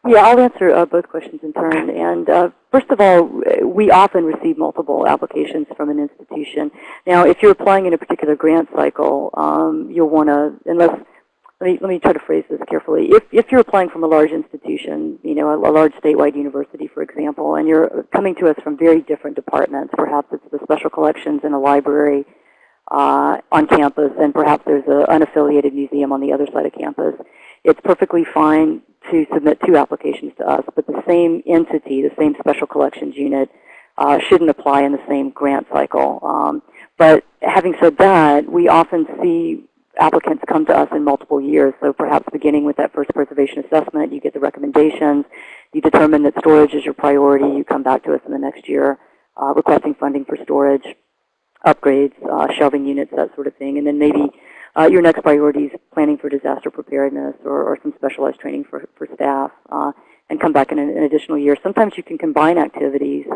Yeah, I'll answer uh, both questions in turn. And uh, first of all, we often receive multiple applications from an institution. Now, if you're applying in a particular grant cycle, um, you'll want to, unless, let me, let me try to phrase this carefully. If, if you're applying from a large institution, you know, a, a large statewide university, for example, and you're coming to us from very different departments, perhaps it's the special collections in a library uh, on campus, and perhaps there's an unaffiliated museum on the other side of campus, it's perfectly fine to submit two applications to us, but the same entity, the same special collections unit, uh, shouldn't apply in the same grant cycle. Um, but having said that, we often see applicants come to us in multiple years. So perhaps beginning with that first preservation assessment, you get the recommendations, you determine that storage is your priority, you come back to us in the next year uh, requesting funding for storage, upgrades, uh, shelving units, that sort of thing. And then maybe uh, your next priority is planning for disaster preparedness or, or some specialized training for, for staff uh, and come back in an, an, additional year. Sometimes you can combine activities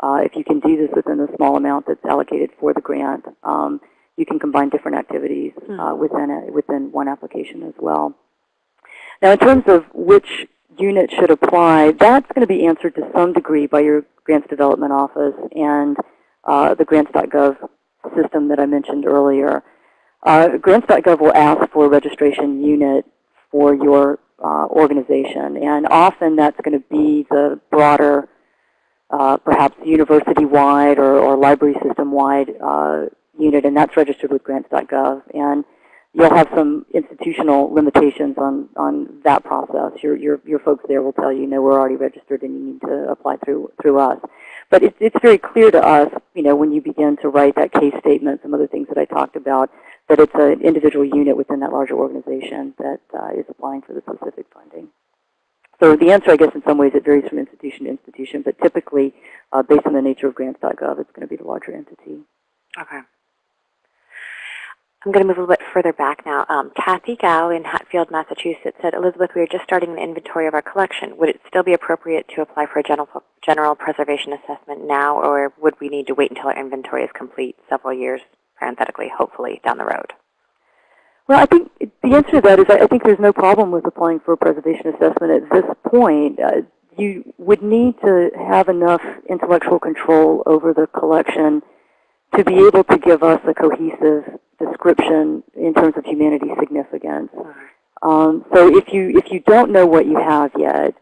uh, if you can do this within the small amount that's allocated for the grant, um, you can combine different activities uh, within it, within one application as well. Now, in terms of which unit should apply, that's going to be answered to some degree by your Grants Development Office and uh, the grants.gov system that I mentioned earlier. Uh, grants.gov will ask for a registration unit for your uh, organization, and often that's going to be the broader, uh, perhaps university-wide or, or library system-wide uh, unit, and that's registered with grants.gov. And you'll have some institutional limitations on, on that process. Your, your, your folks there will tell you, no, we're already registered and you need to apply through, through us. But it's, it's very clear to us, you know, when you begin to write that case statement, some other things that I talked about, that it's an individual unit within that larger organization that uh, is applying for the specific funding. So the answer, I guess, in some ways, it varies from institution to institution, but typically, uh, based on the nature of grants.gov, it's going to be the larger entity. Okay. I'm going to move a little bit further back now. Um, Kathy Gao in Hatfield, Massachusetts said, Elizabeth, we are just starting an inventory of our collection. Would it still be appropriate to apply for a general, general preservation assessment now, or would we need to wait until our inventory is complete several years, parenthetically, hopefully, down the road? Well, I think the answer to that is I think there's no problem with applying for a preservation assessment at this point. Uh, you would need to have enough intellectual control over the collection to be able to give us a cohesive description in terms of humanity significance. Um, so if you if you don't know what you have yet,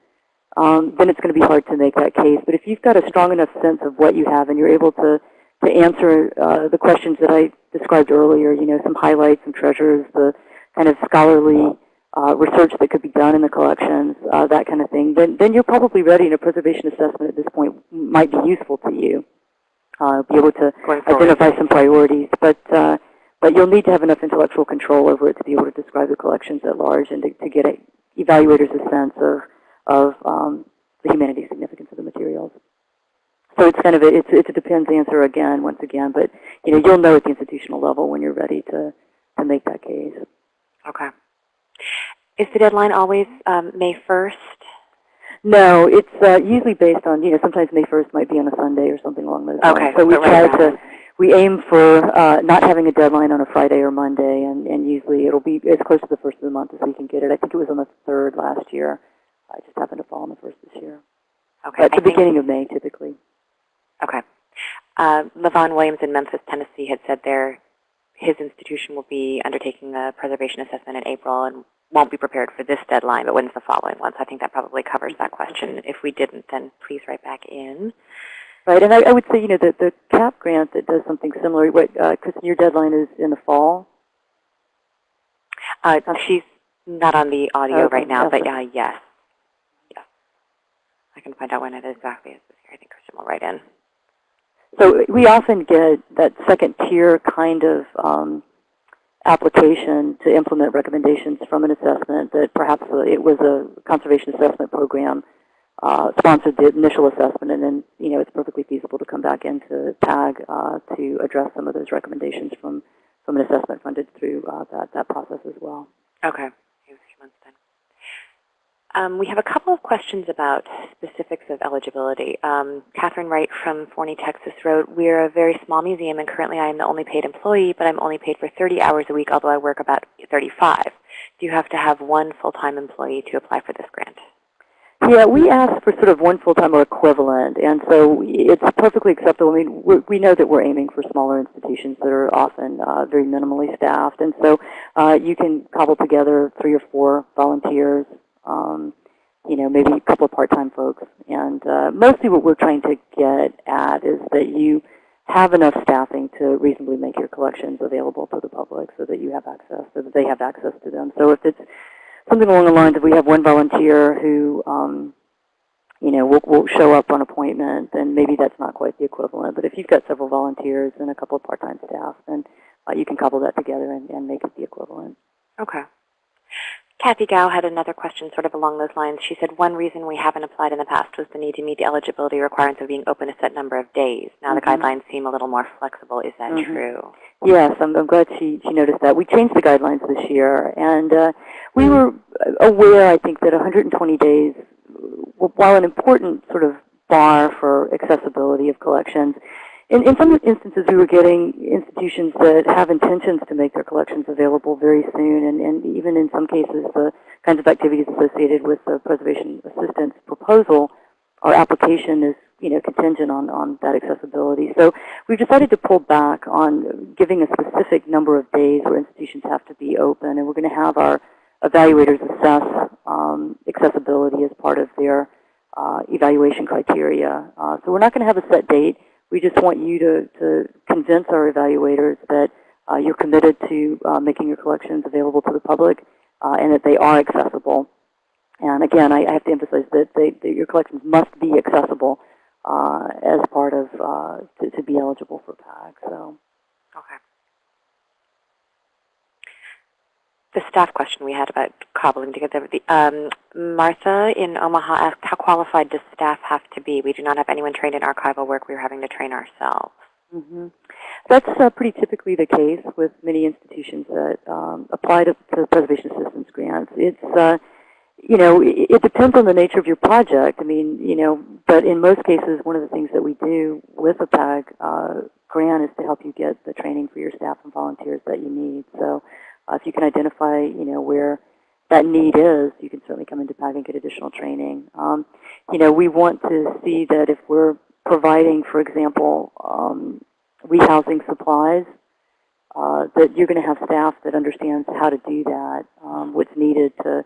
um, then it's going to be hard to make that case. But if you've got a strong enough sense of what you have and you're able to to answer uh, the questions that I described earlier, you know, some highlights, some treasures, the kind of scholarly uh, research that could be done in the collections, uh, that kind of thing, then, then you're probably ready and a preservation assessment at this point might be useful to you. Uh, be able to identify some priorities. But, uh, but you'll need to have enough intellectual control over it to be able to describe the collections at large and to, to get a, evaluators a sense of, of um, the humanity significance of the materials. So it's kind of a, it's, it's a depends answer again, once again, but you know, you'll know at the institutional level when you're ready to, to make that case. Okay. Is the deadline always um, May 1st? No, it's uh, usually based on, you know, sometimes May 1st might be on a Sunday or something along those lines. Okay, So we so try right to, we aim for uh, not having a deadline on a Friday or Monday, and, and usually it'll be as close to the first of the month as we can get it. I think it was on the 3rd last year. I just happened to fall on the 1st this year. Okay. At the beginning of May, typically. Okay. Uh, Levon Williams in Memphis, Tennessee had said there his institution will be undertaking a preservation assessment in April and won't be prepared for this deadline, but when's the following one? So I think that probably covers that question. If we didn't, then please write back in. Right, and I, I would say, you know, the, the CAP grant that does something similar, what, uh, Kristen, your deadline is in the fall? Uh, she's not on the audio Okay, right now, but okay. uh, yes. Yes. I can find out when it exactly is this year. I think Kristen will write in. So we often get that second tier kind of um, application to implement recommendations from an assessment that perhaps it was a conservation assessment program uh, sponsored the initial assessment, and then you know it's perfectly feasible to come back into PAG uh, to address some of those recommendations from from an assessment funded through uh, that that process as well. Okay. Maybe a few months then. Um, we have a couple of questions about specifics of eligibility. Um, Catherine Wright from Forney, Texas wrote, We're a very small museum, and currently I am the only paid employee, but I'm only paid for 30 hours a week, although I work about 35. Do you have to have one full-time employee to apply for this grant? Yeah, we ask for sort of one full-time or equivalent, and so it's perfectly acceptable. I mean, we know that we're aiming for smaller institutions that are often uh, very minimally staffed, and so uh, you can cobble together three or four volunteers, um, you know, maybe a couple of part-time folks. And uh, mostly what we're trying to get at is that you have enough staffing to reasonably make your collections available to the public so that you have access, so that they have access to them. So if it's something along the lines of we have one volunteer who, um, you know, will, will show up on appointment, then maybe that's not quite the equivalent. But if you've got several volunteers and a couple of part-time staff, then uh, you can couple that together and, and make it the equivalent. Okay. Kathy Gao had another question sort of along those lines. She said, one reason we haven't applied in the past was the need to meet the eligibility requirements of being open a set number of days. Now Mhm. the guidelines seem a little more flexible. Is that Mhm. true? Yes, I'm, I'm glad she, she noticed that. We changed the guidelines this year, and uh, we were aware, I think, that 120 days, while an important sort of bar for accessibility of collections. In, in some instances, we were getting institutions that have intentions to make their collections available very soon, and, and even in some cases, the kinds of activities associated with the preservation assistance proposal, our application is you know, contingent on, on that accessibility. So we've decided to pull back on giving a specific number of days where institutions have to be open, and we're going to have our evaluators assess um, accessibility as part of their uh, evaluation criteria. Uh, so we're not going to have a set date. We just want you to, to convince our evaluators that uh, you're committed to uh, making your collections available to the public uh, and that they are accessible. And again, I, I have to emphasize that, they, that, your collections must be accessible uh, as part of, to, to, be eligible for PAG. So. Okay. The staff question we had about cobbling together. The, um, Martha in Omaha asked, how qualified does staff have to be? We do not have anyone trained in archival work. We are having to train ourselves. Mm -hmm. That's uh, pretty typically the case with many institutions that um, apply to, to, preservation assistance grants. It's, uh, you know, it, it, depends on the nature of your project. I mean, you know, but in most cases, one of the things that we do with a PAG uh, grant is to help you get the training for your staff and volunteers that you need. So uh, if you can identify, you know, where that need is, you can certainly come into PAG and get additional training. Um, you know, we want to see that if we're providing, for example, um, rehousing supplies, uh, that you're going to have staff that understands how to do that, um, what's needed to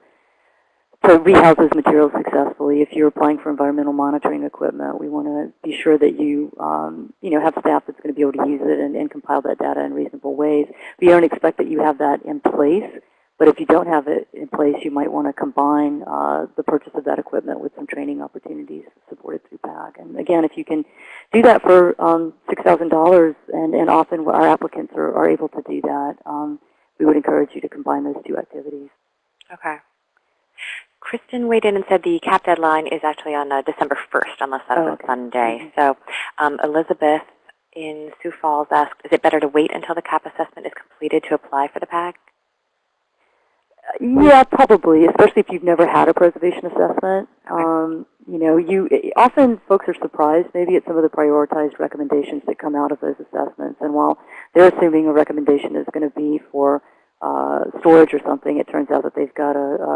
to rehouse those materials successfully. If you're applying for environmental monitoring equipment, we want to be sure that you, um, you know, have staff that's going to be able to use it and, and, compile that data in reasonable ways. We don't expect that you have that in place, but if you don't have it in place, you might want to combine uh, the purchase of that equipment with some training opportunities supported through PAG. And again, if you can do that for um, $6,000, and, and often our applicants are, are able to do that, um, we would encourage you to combine those two activities. Okay. Kristen weighed in and said the CAP deadline is actually on uh, December 1st, unless that's oh, okay. a Sunday. Mm -hmm. So um, Elizabeth in Sioux Falls asked, is it better to wait until the CAP assessment is completed to apply for the? Uh, yeah, probably, especially if you've never had a preservation assessment. Um, you know, you often folks are surprised maybe at some of the prioritized recommendations that come out of those assessments. And while they're assuming a recommendation is going to be for uh, storage or something, it turns out that they've got a, a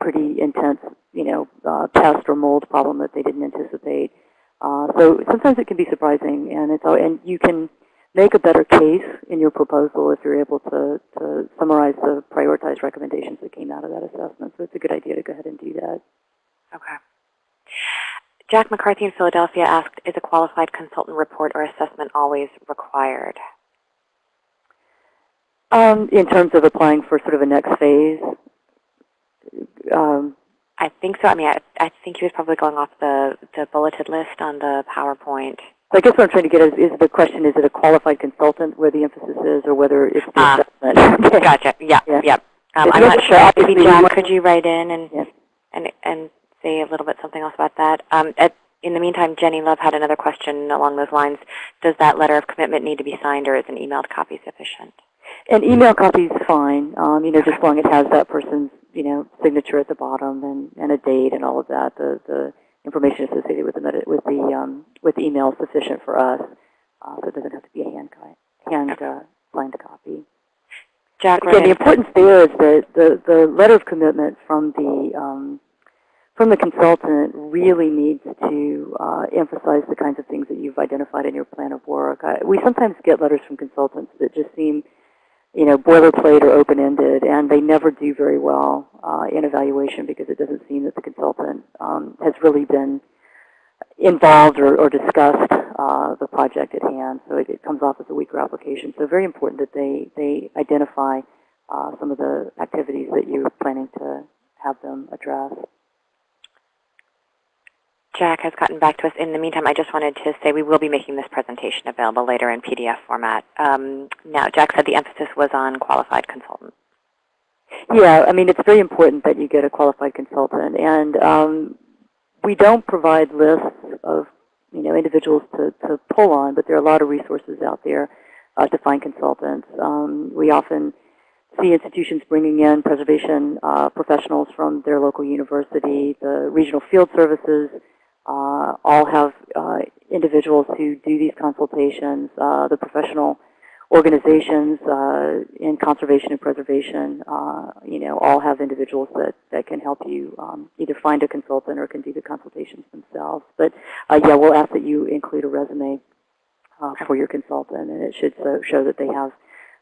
pretty intense, you know, uh, pest or mold problem that they didn't anticipate. Uh, so sometimes it can be surprising, and it's and you can make a better case in your proposal if you're able to, to summarize the prioritized recommendations that came out of that assessment. So it's a good idea to go ahead and do that. Okay. Jack McCarthy in Philadelphia asked, is a qualified consultant report or assessment always required? Um, in terms of applying for sort of a next phase, um, I think so. I mean, I, I think he was probably going off the, the bulleted list on the PowerPoint. I guess what I'm trying to get is, is the question, is it a qualified consultant where the emphasis is or whether it's the um, assessment? (laughs) Gotcha. Yeah, yeah. yeah. Um, I'm not sure. Maybe Jack, could you write in and, yes. and, and say a little bit something else about that? Um, at, in the meantime, Jenny Love had another question along those lines. Does that letter of commitment need to be signed or is an emailed copy sufficient? An email copy is fine, um, you know, just as long as it has that person's you know, signature at the bottom and, and a date and all of that. The, the information associated with the, with the, um, with the email is sufficient for us. Uh, so it doesn't have to be a hand, hand uh, signed copy. Jack, Again, the importance there is that the, the letter of commitment from the um, from the consultant really needs to uh, emphasize the kinds of things that you've identified in your plan of work. I, we sometimes get letters from consultants that just seem you know, boilerplate or open-ended, and they never do very well uh, in evaluation because it doesn't seem that the consultant um, has really been involved or, or discussed uh, the project at hand. So it, it, comes off as a weaker application. So very important that they, they identify uh, some of the activities that you're planning to have them address. Jack has gotten back to us. In the meantime, I just wanted to say we will be making this presentation available later in PDF format. Um, now, Jack said the emphasis was on qualified consultants. Yeah, I mean, it's very important that you get a qualified consultant. And um, we don't provide lists of you know, individuals to, to pull on, but there are a lot of resources out there uh, to find consultants. Um, we often see institutions bringing in preservation uh, professionals from their local university, the regional field services uh, all have uh, individuals who do these consultations, uh, the professional organizations uh, in conservation and preservation, uh, you know, all have individuals that, that can help you um, either find a consultant or can do the consultations themselves. But uh, yeah, we'll ask that you include a resume uh, for your consultant, and it should so, show that they have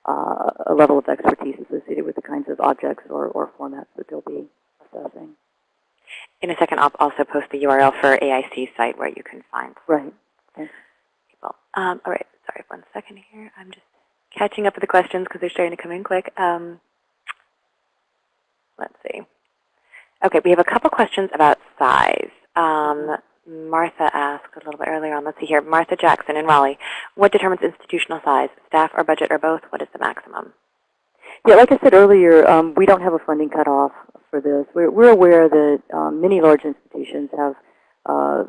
uh, a level of expertise associated with the kinds of objects or, or formats that they'll be assessing. In a second, I'll also post the URL for AIC site where you can find Right. Thanks. people. Um, all right, sorry, one second here. I'm just catching up with the questions because they're starting to come in quick. Um, let's see. Okay, we have a couple questions about size. Um, Martha asked a little bit earlier on. Let's see here. Martha Jackson in Raleigh. What determines institutional size? Staff or budget or both? What is the maximum? Yeah, like I said earlier, um, we don't have a funding cutoff for this. We're, we're aware that um, many large institutions have uh,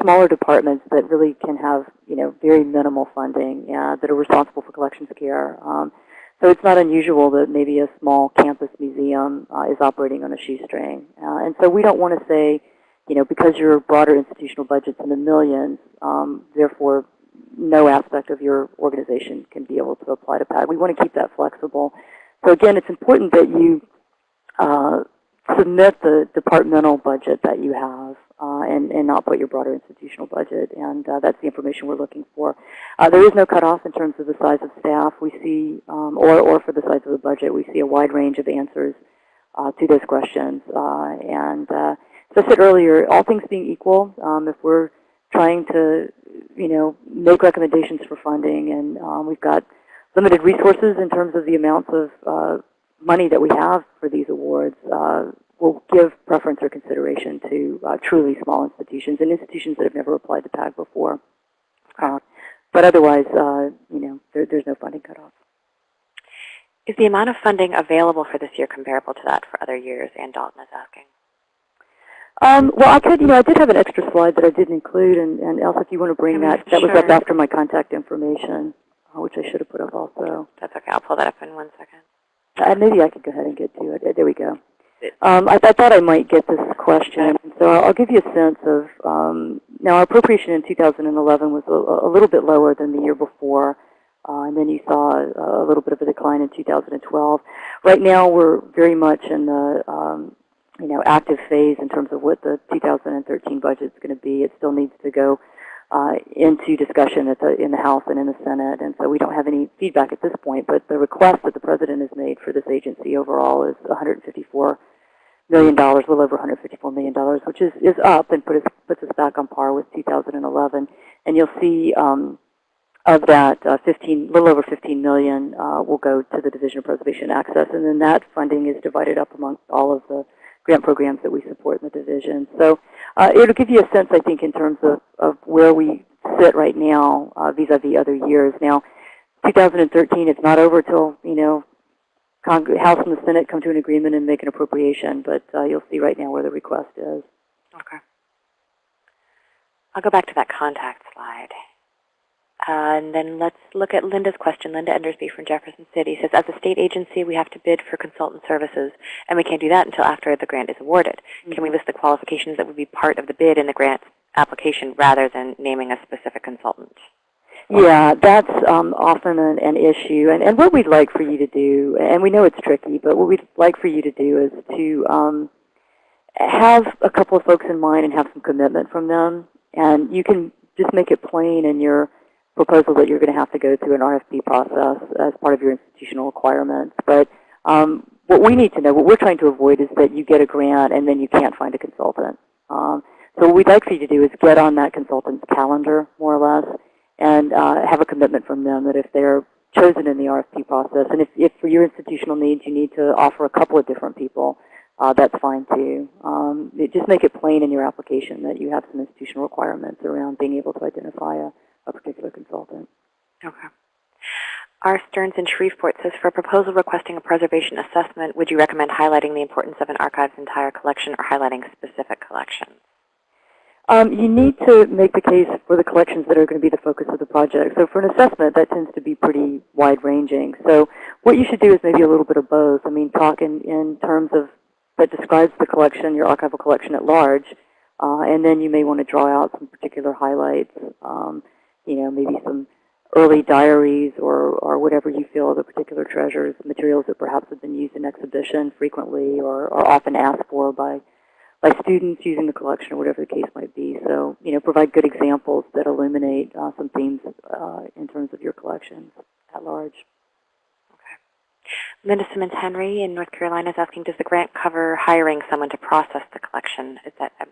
smaller departments that really can have, you know, very minimal funding uh, that are responsible for collections care. Um, so it's not unusual that maybe a small campus museum uh, is operating on a shoestring. Uh, and so we don't want to say, you know, because your broader institutional budget's in the millions, um, therefore no aspect of your organization can be able to apply to PAG. We want to keep that flexible. So again, it's important that you uh, submit the departmental budget that you have uh, and, and not put your broader institutional budget. And uh, that's the information we're looking for. Uh, there is no cutoff in terms of the size of staff. We see, um, or, or for the size of the budget, we see a wide range of answers uh, to those questions. Uh, and uh, as I said earlier, all things being equal, um, if we're trying to, you know, make recommendations for funding and um, we've got limited resources in terms of the amounts of money that we have for these awards, uh, we'll give preference or consideration to uh, truly small institutions and institutions that have never applied to PAG before. Uh, but otherwise, uh, you know, there, there's no funding cutoff. Is the amount of funding available for this year comparable to that for other years? Ann Dalton is asking. Um, well, I could, you know, I did have an extra slide that I didn't include, and, and Elsa, if you want to bring I mean, that, that was up after my contact information, which I should have put up also. That's okay. I'll pull that up in one second. Uh, maybe I could go ahead and get to it. Uh, There we go. Um, I, I thought I might get this question, so I'll give you a sense of, um, now our appropriation in 2011 was a, a little bit lower than the year before, uh, and then you saw a, a little bit of a decline in 2012. Right now we're very much in the, um, you know, active phase in terms of what the 2013 budget is going to be. It still needs to go uh, into discussion the, in the House and in the Senate, and so we don't have any feedback at this point. But the request that the President has made for this agency overall is 154 million dollars, a little over 154 million dollars, which is is up and put us, puts us back on par with 2011. And you'll see um, of that, uh, 15, little over 15 million uh, will go to the Division of Preservation Access, and then that funding is divided up amongst all of the grant programs that we support in the division. So uh, it'll give you a sense, I think, in terms of, of where we sit right now uh, vis-a-vis other years. Now, 2013, it's not over till, you know, Cong House and the Senate come to an agreement and make an appropriation, but uh, you'll see right now where the request is. Okay. I'll go back to that contact slide. Uh, and then let's look at Linda's question. Linda Endersby from Jefferson City says, as a state agency, we have to bid for consultant services, and we can't do that until after the grant is awarded. Can we list the qualifications that would be part of the bid in the grant application rather than naming a specific consultant? Yeah, that's um, often an, an issue. And, and what we'd like for you to do, and we know it's tricky, but what we'd like for you to do is to um, have a couple of folks in mind and have some commitment from them. And you can just make it plain in your proposal that you're going to have to go through an RFP process as part of your institutional requirements. But um, what we need to know, what we're trying to avoid is that you get a grant and then you can't find a consultant. Um, so what we'd like for you to do is get on that consultant's calendar, more or less, and uh, have a commitment from them that if they're chosen in the RFP process, and if, if for your institutional needs you need to offer a couple of different people, uh, that's fine too. Um, it, just make it plain in your application that you have some institutional requirements around being able to identify a, a particular. R. Stearns in Shreveport says, for a proposal requesting a preservation assessment, would you recommend highlighting the importance of an archive's entire collection or highlighting specific collections? Um, you need to make the case for the collections that are going to be the focus of the project. So for an assessment, that tends to be pretty wide-ranging. So what you should do is maybe a little bit of both. I mean, talk in, in terms of that describes the collection, your archival collection at large, Uh, and then you may want to draw out some particular highlights, um, you know, maybe some early diaries or, or whatever you feel are the particular treasures, materials that perhaps have been used in exhibition frequently or, or often asked for by, by students using the collection or whatever the case might be. So, you know, provide good examples that illuminate uh, some themes uh, in terms of your collections at large. Linda Simmons Henry in North Carolina is asking, does the grant cover hiring someone to process the collection? Is that I'm,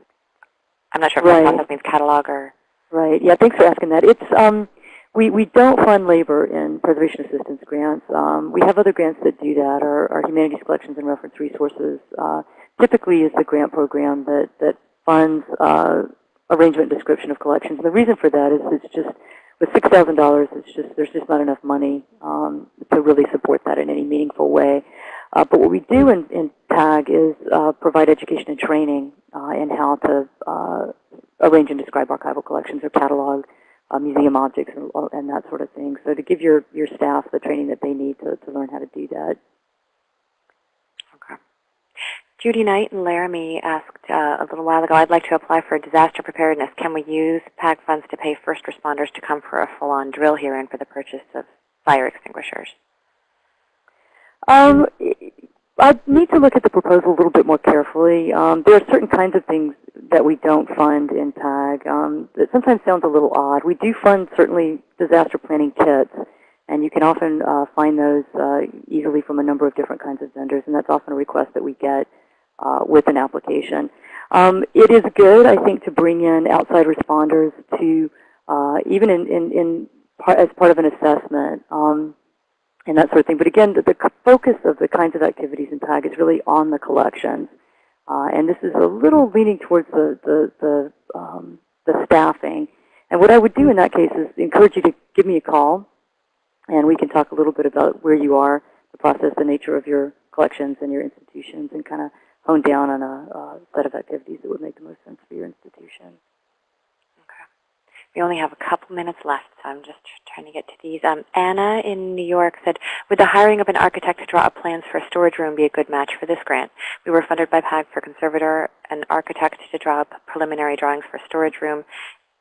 I'm not sure if Right. process means catalog or Right. Yeah. Thanks for asking that. It's um, we we don't fund labor in preservation assistance grants. Um, we have other grants that do that. Our, our humanities collections and reference resources uh, typically is the grant program that that funds uh, arrangement description of collections. And the reason for that is it's just with six thousand dollars, it's just there's just not enough money um, to really support that in any meaningful way. Uh, but what we do in, in PAG is uh, provide education and training uh, in how to uh, arrange and describe archival collections or catalog uh, museum objects and, and that sort of thing. So to give your, your staff the training that they need to, to learn how to do that. Okay. Judy Knight in Laramie asked uh, a little while ago, I'd like to apply for disaster preparedness. Can we use PAG funds to pay first responders to come for a full-on drill here and for the purchase of fire extinguishers? Um, I need to look at the proposal a little bit more carefully. Um, there are certain kinds of things that we don't fund in PAG. um, that sometimes sounds a little odd. We do fund certainly disaster planning kits, and you can often uh, find those uh, easily from a number of different kinds of vendors, and that's often a request that we get uh, with an application. Um, it is good, I think, to bring in outside responders to, uh, even in, in, in part, as part of an assessment. Um, and that sort of thing. But again, the, the focus of the kinds of activities in PAG is really on the collections. Uh, and this is a little leaning towards the, the, the, um, the staffing. And what I would do in that case is encourage you to give me a call, and we can talk a little bit about where you are, the process, the nature of your collections and your institutions, and kind of hone down on a, a set of activities that would make the most sense for your institution. We only have a couple minutes left, so I'm just trying to get to these. Um, Anna in New York said, would the hiring of an architect to draw up plans for a storage room be a good match for this grant? We were funded by PAG for conservator and architect to draw up preliminary drawings for a storage room,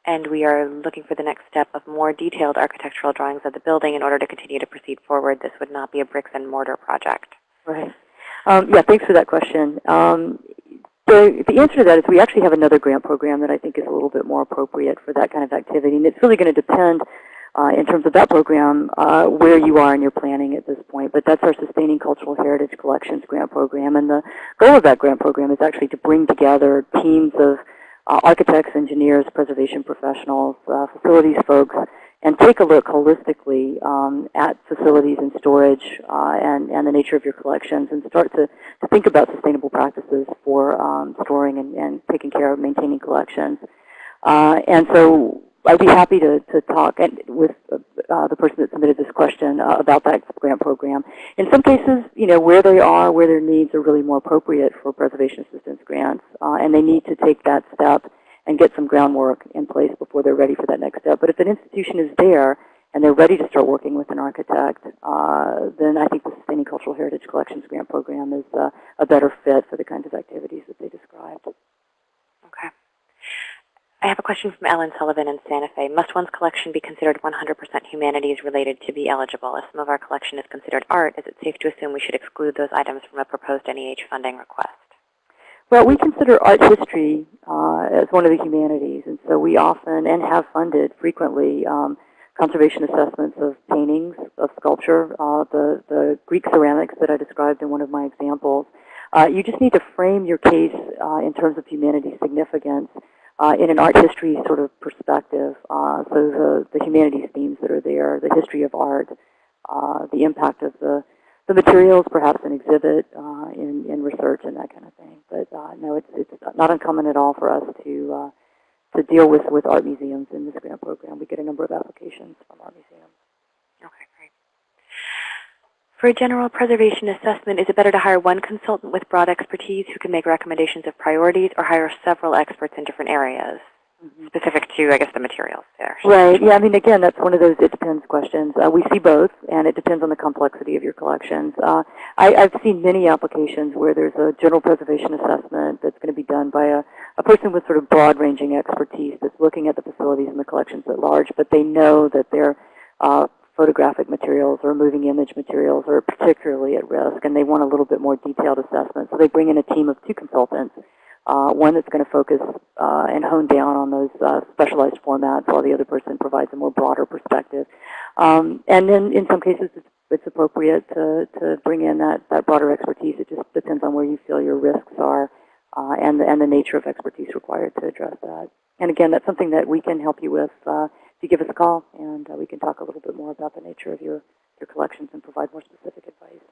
and we are looking for the next step of more detailed architectural drawings of the building in order to continue to proceed forward. This would not be a bricks and mortar project. Right. Um, yeah, thanks for that question. Um, the, the answer to that is we actually have another grant program that I think is a little bit more appropriate for that kind of activity. And it's really going to depend uh, in terms of that program uh, where you are in your planning at this point. But that's our Sustaining Cultural Heritage Collections grant program. And the goal of that grant program is actually to bring together teams of uh, architects, engineers, preservation professionals, uh, facilities folks, and take a look holistically um, at facilities and storage uh, and, and the nature of your collections and start to, to think about sustainable practices for um, storing and, and taking care of maintaining collections. Uh, and so I'd be happy to, to talk with uh, the person that submitted this question uh, about that grant program. In some cases, you know, where they are, where their needs are really more appropriate for preservation assistance grants, uh, and they need to take that step and get some groundwork in place before they're ready for that next step. But if an institution is there and they're ready to start working with an architect, uh, then I think the Sustaining Cultural Heritage Collections Grant Program is uh, a better fit for the kinds of activities that they described. Okay. I have a question from Ellen Sullivan in Santa Fe. Must one's collection be considered 100% humanities related to be eligible? If some of our collection is considered art, is it safe to assume we should exclude those items from a proposed NEH funding request? Well, we consider art history uh, as one of the humanities, and so we often and have funded frequently um, conservation assessments of paintings, of sculpture, uh, the, the Greek ceramics that I described in one of my examples. Uh, you just need to frame your case uh, in terms of humanities significance uh, in an art history sort of perspective. Uh, so the, the humanities themes that are there, the history of art, uh, the impact of the the materials, perhaps an exhibit uh, in, in research and that kind of thing. But uh, no, it's, it's not uncommon at all for us to, uh, to deal with, with art museums in this grant program. We get a number of applications from art museums. Okay, great. For a general preservation assessment, is it better to hire one consultant with broad expertise who can make recommendations of priorities or hire several experts in different areas? Specific to, I guess, the materials there. Right. Yeah. I mean, again, that's one of those it depends questions. Uh, we see both, and it depends on the complexity of your collections. Uh, I, I've seen many applications where there's a general preservation assessment that's going to be done by a, a person with sort of broad-ranging expertise that's looking at the facilities and the collections at large, but they know that their uh, photographic materials or moving image materials are particularly at risk, and they want a little bit more detailed assessment. So they bring in a team of two consultants uh, one that's going to focus uh, and hone down on those uh, specialized formats while the other person provides a more broader perspective. Um, and then in some cases it's, it's appropriate to, to bring in that, that broader expertise. It just depends on where you feel your risks are uh, and, the, and the nature of expertise required to address that. And again, that's something that we can help you with you give us a call, and uh, we can talk a little bit more about the nature of your, your collections and provide more specific advice.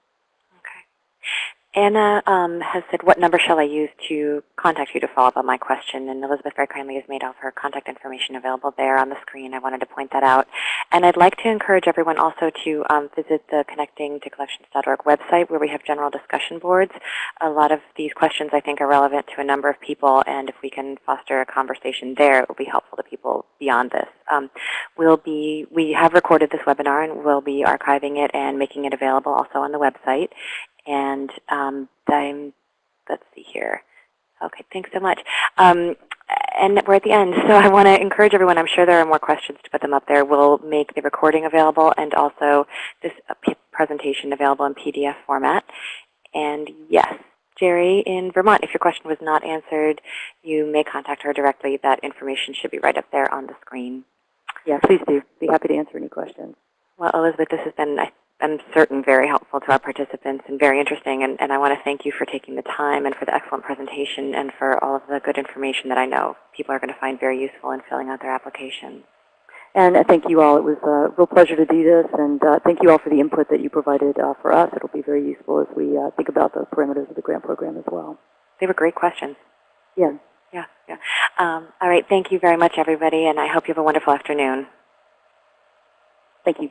Anna um, has said, what number shall I use to contact you to follow up on my question? And Elizabeth very kindly has made all of her contact information available there on the screen. I wanted to point that out. And I'd like to encourage everyone also to um, visit the connectingtocollections.org website where we have general discussion boards. A lot of these questions I think are relevant to a number of people, and if we can foster a conversation there, it will be helpful to people beyond this. Um, we'll be, we have recorded this webinar, and we'll be archiving it and making it available also on the website. And um, I'm, let's see here. Okay, thanks so much. Um, and we're at the end, so (laughs) I want to encourage everyone. I'm sure there are more questions to put them up there. We'll make the recording available and also this uh, presentation available in PDF format. And yes, Jerry in Vermont, if your question was not answered, you may contact her directly. That information should be right up there on the screen. Yeah, please do. Be happy to answer any questions. Well, Elizabeth, this has been, I I'm certain very helpful to our participants and very interesting. And, and I want to thank you for taking the time and for the excellent presentation and for all of the good information that I know people are going to find very useful in filling out their applications. And uh, thank you all. It was a real pleasure to do this. And uh, thank you all for the input that you provided uh, for us. It'll be very useful as we uh, think about the parameters of the grant program as well. They were great questions. Yeah. Yeah, yeah. Um, all right. Thank you very much, everybody. And I hope you have a wonderful afternoon. Thank you.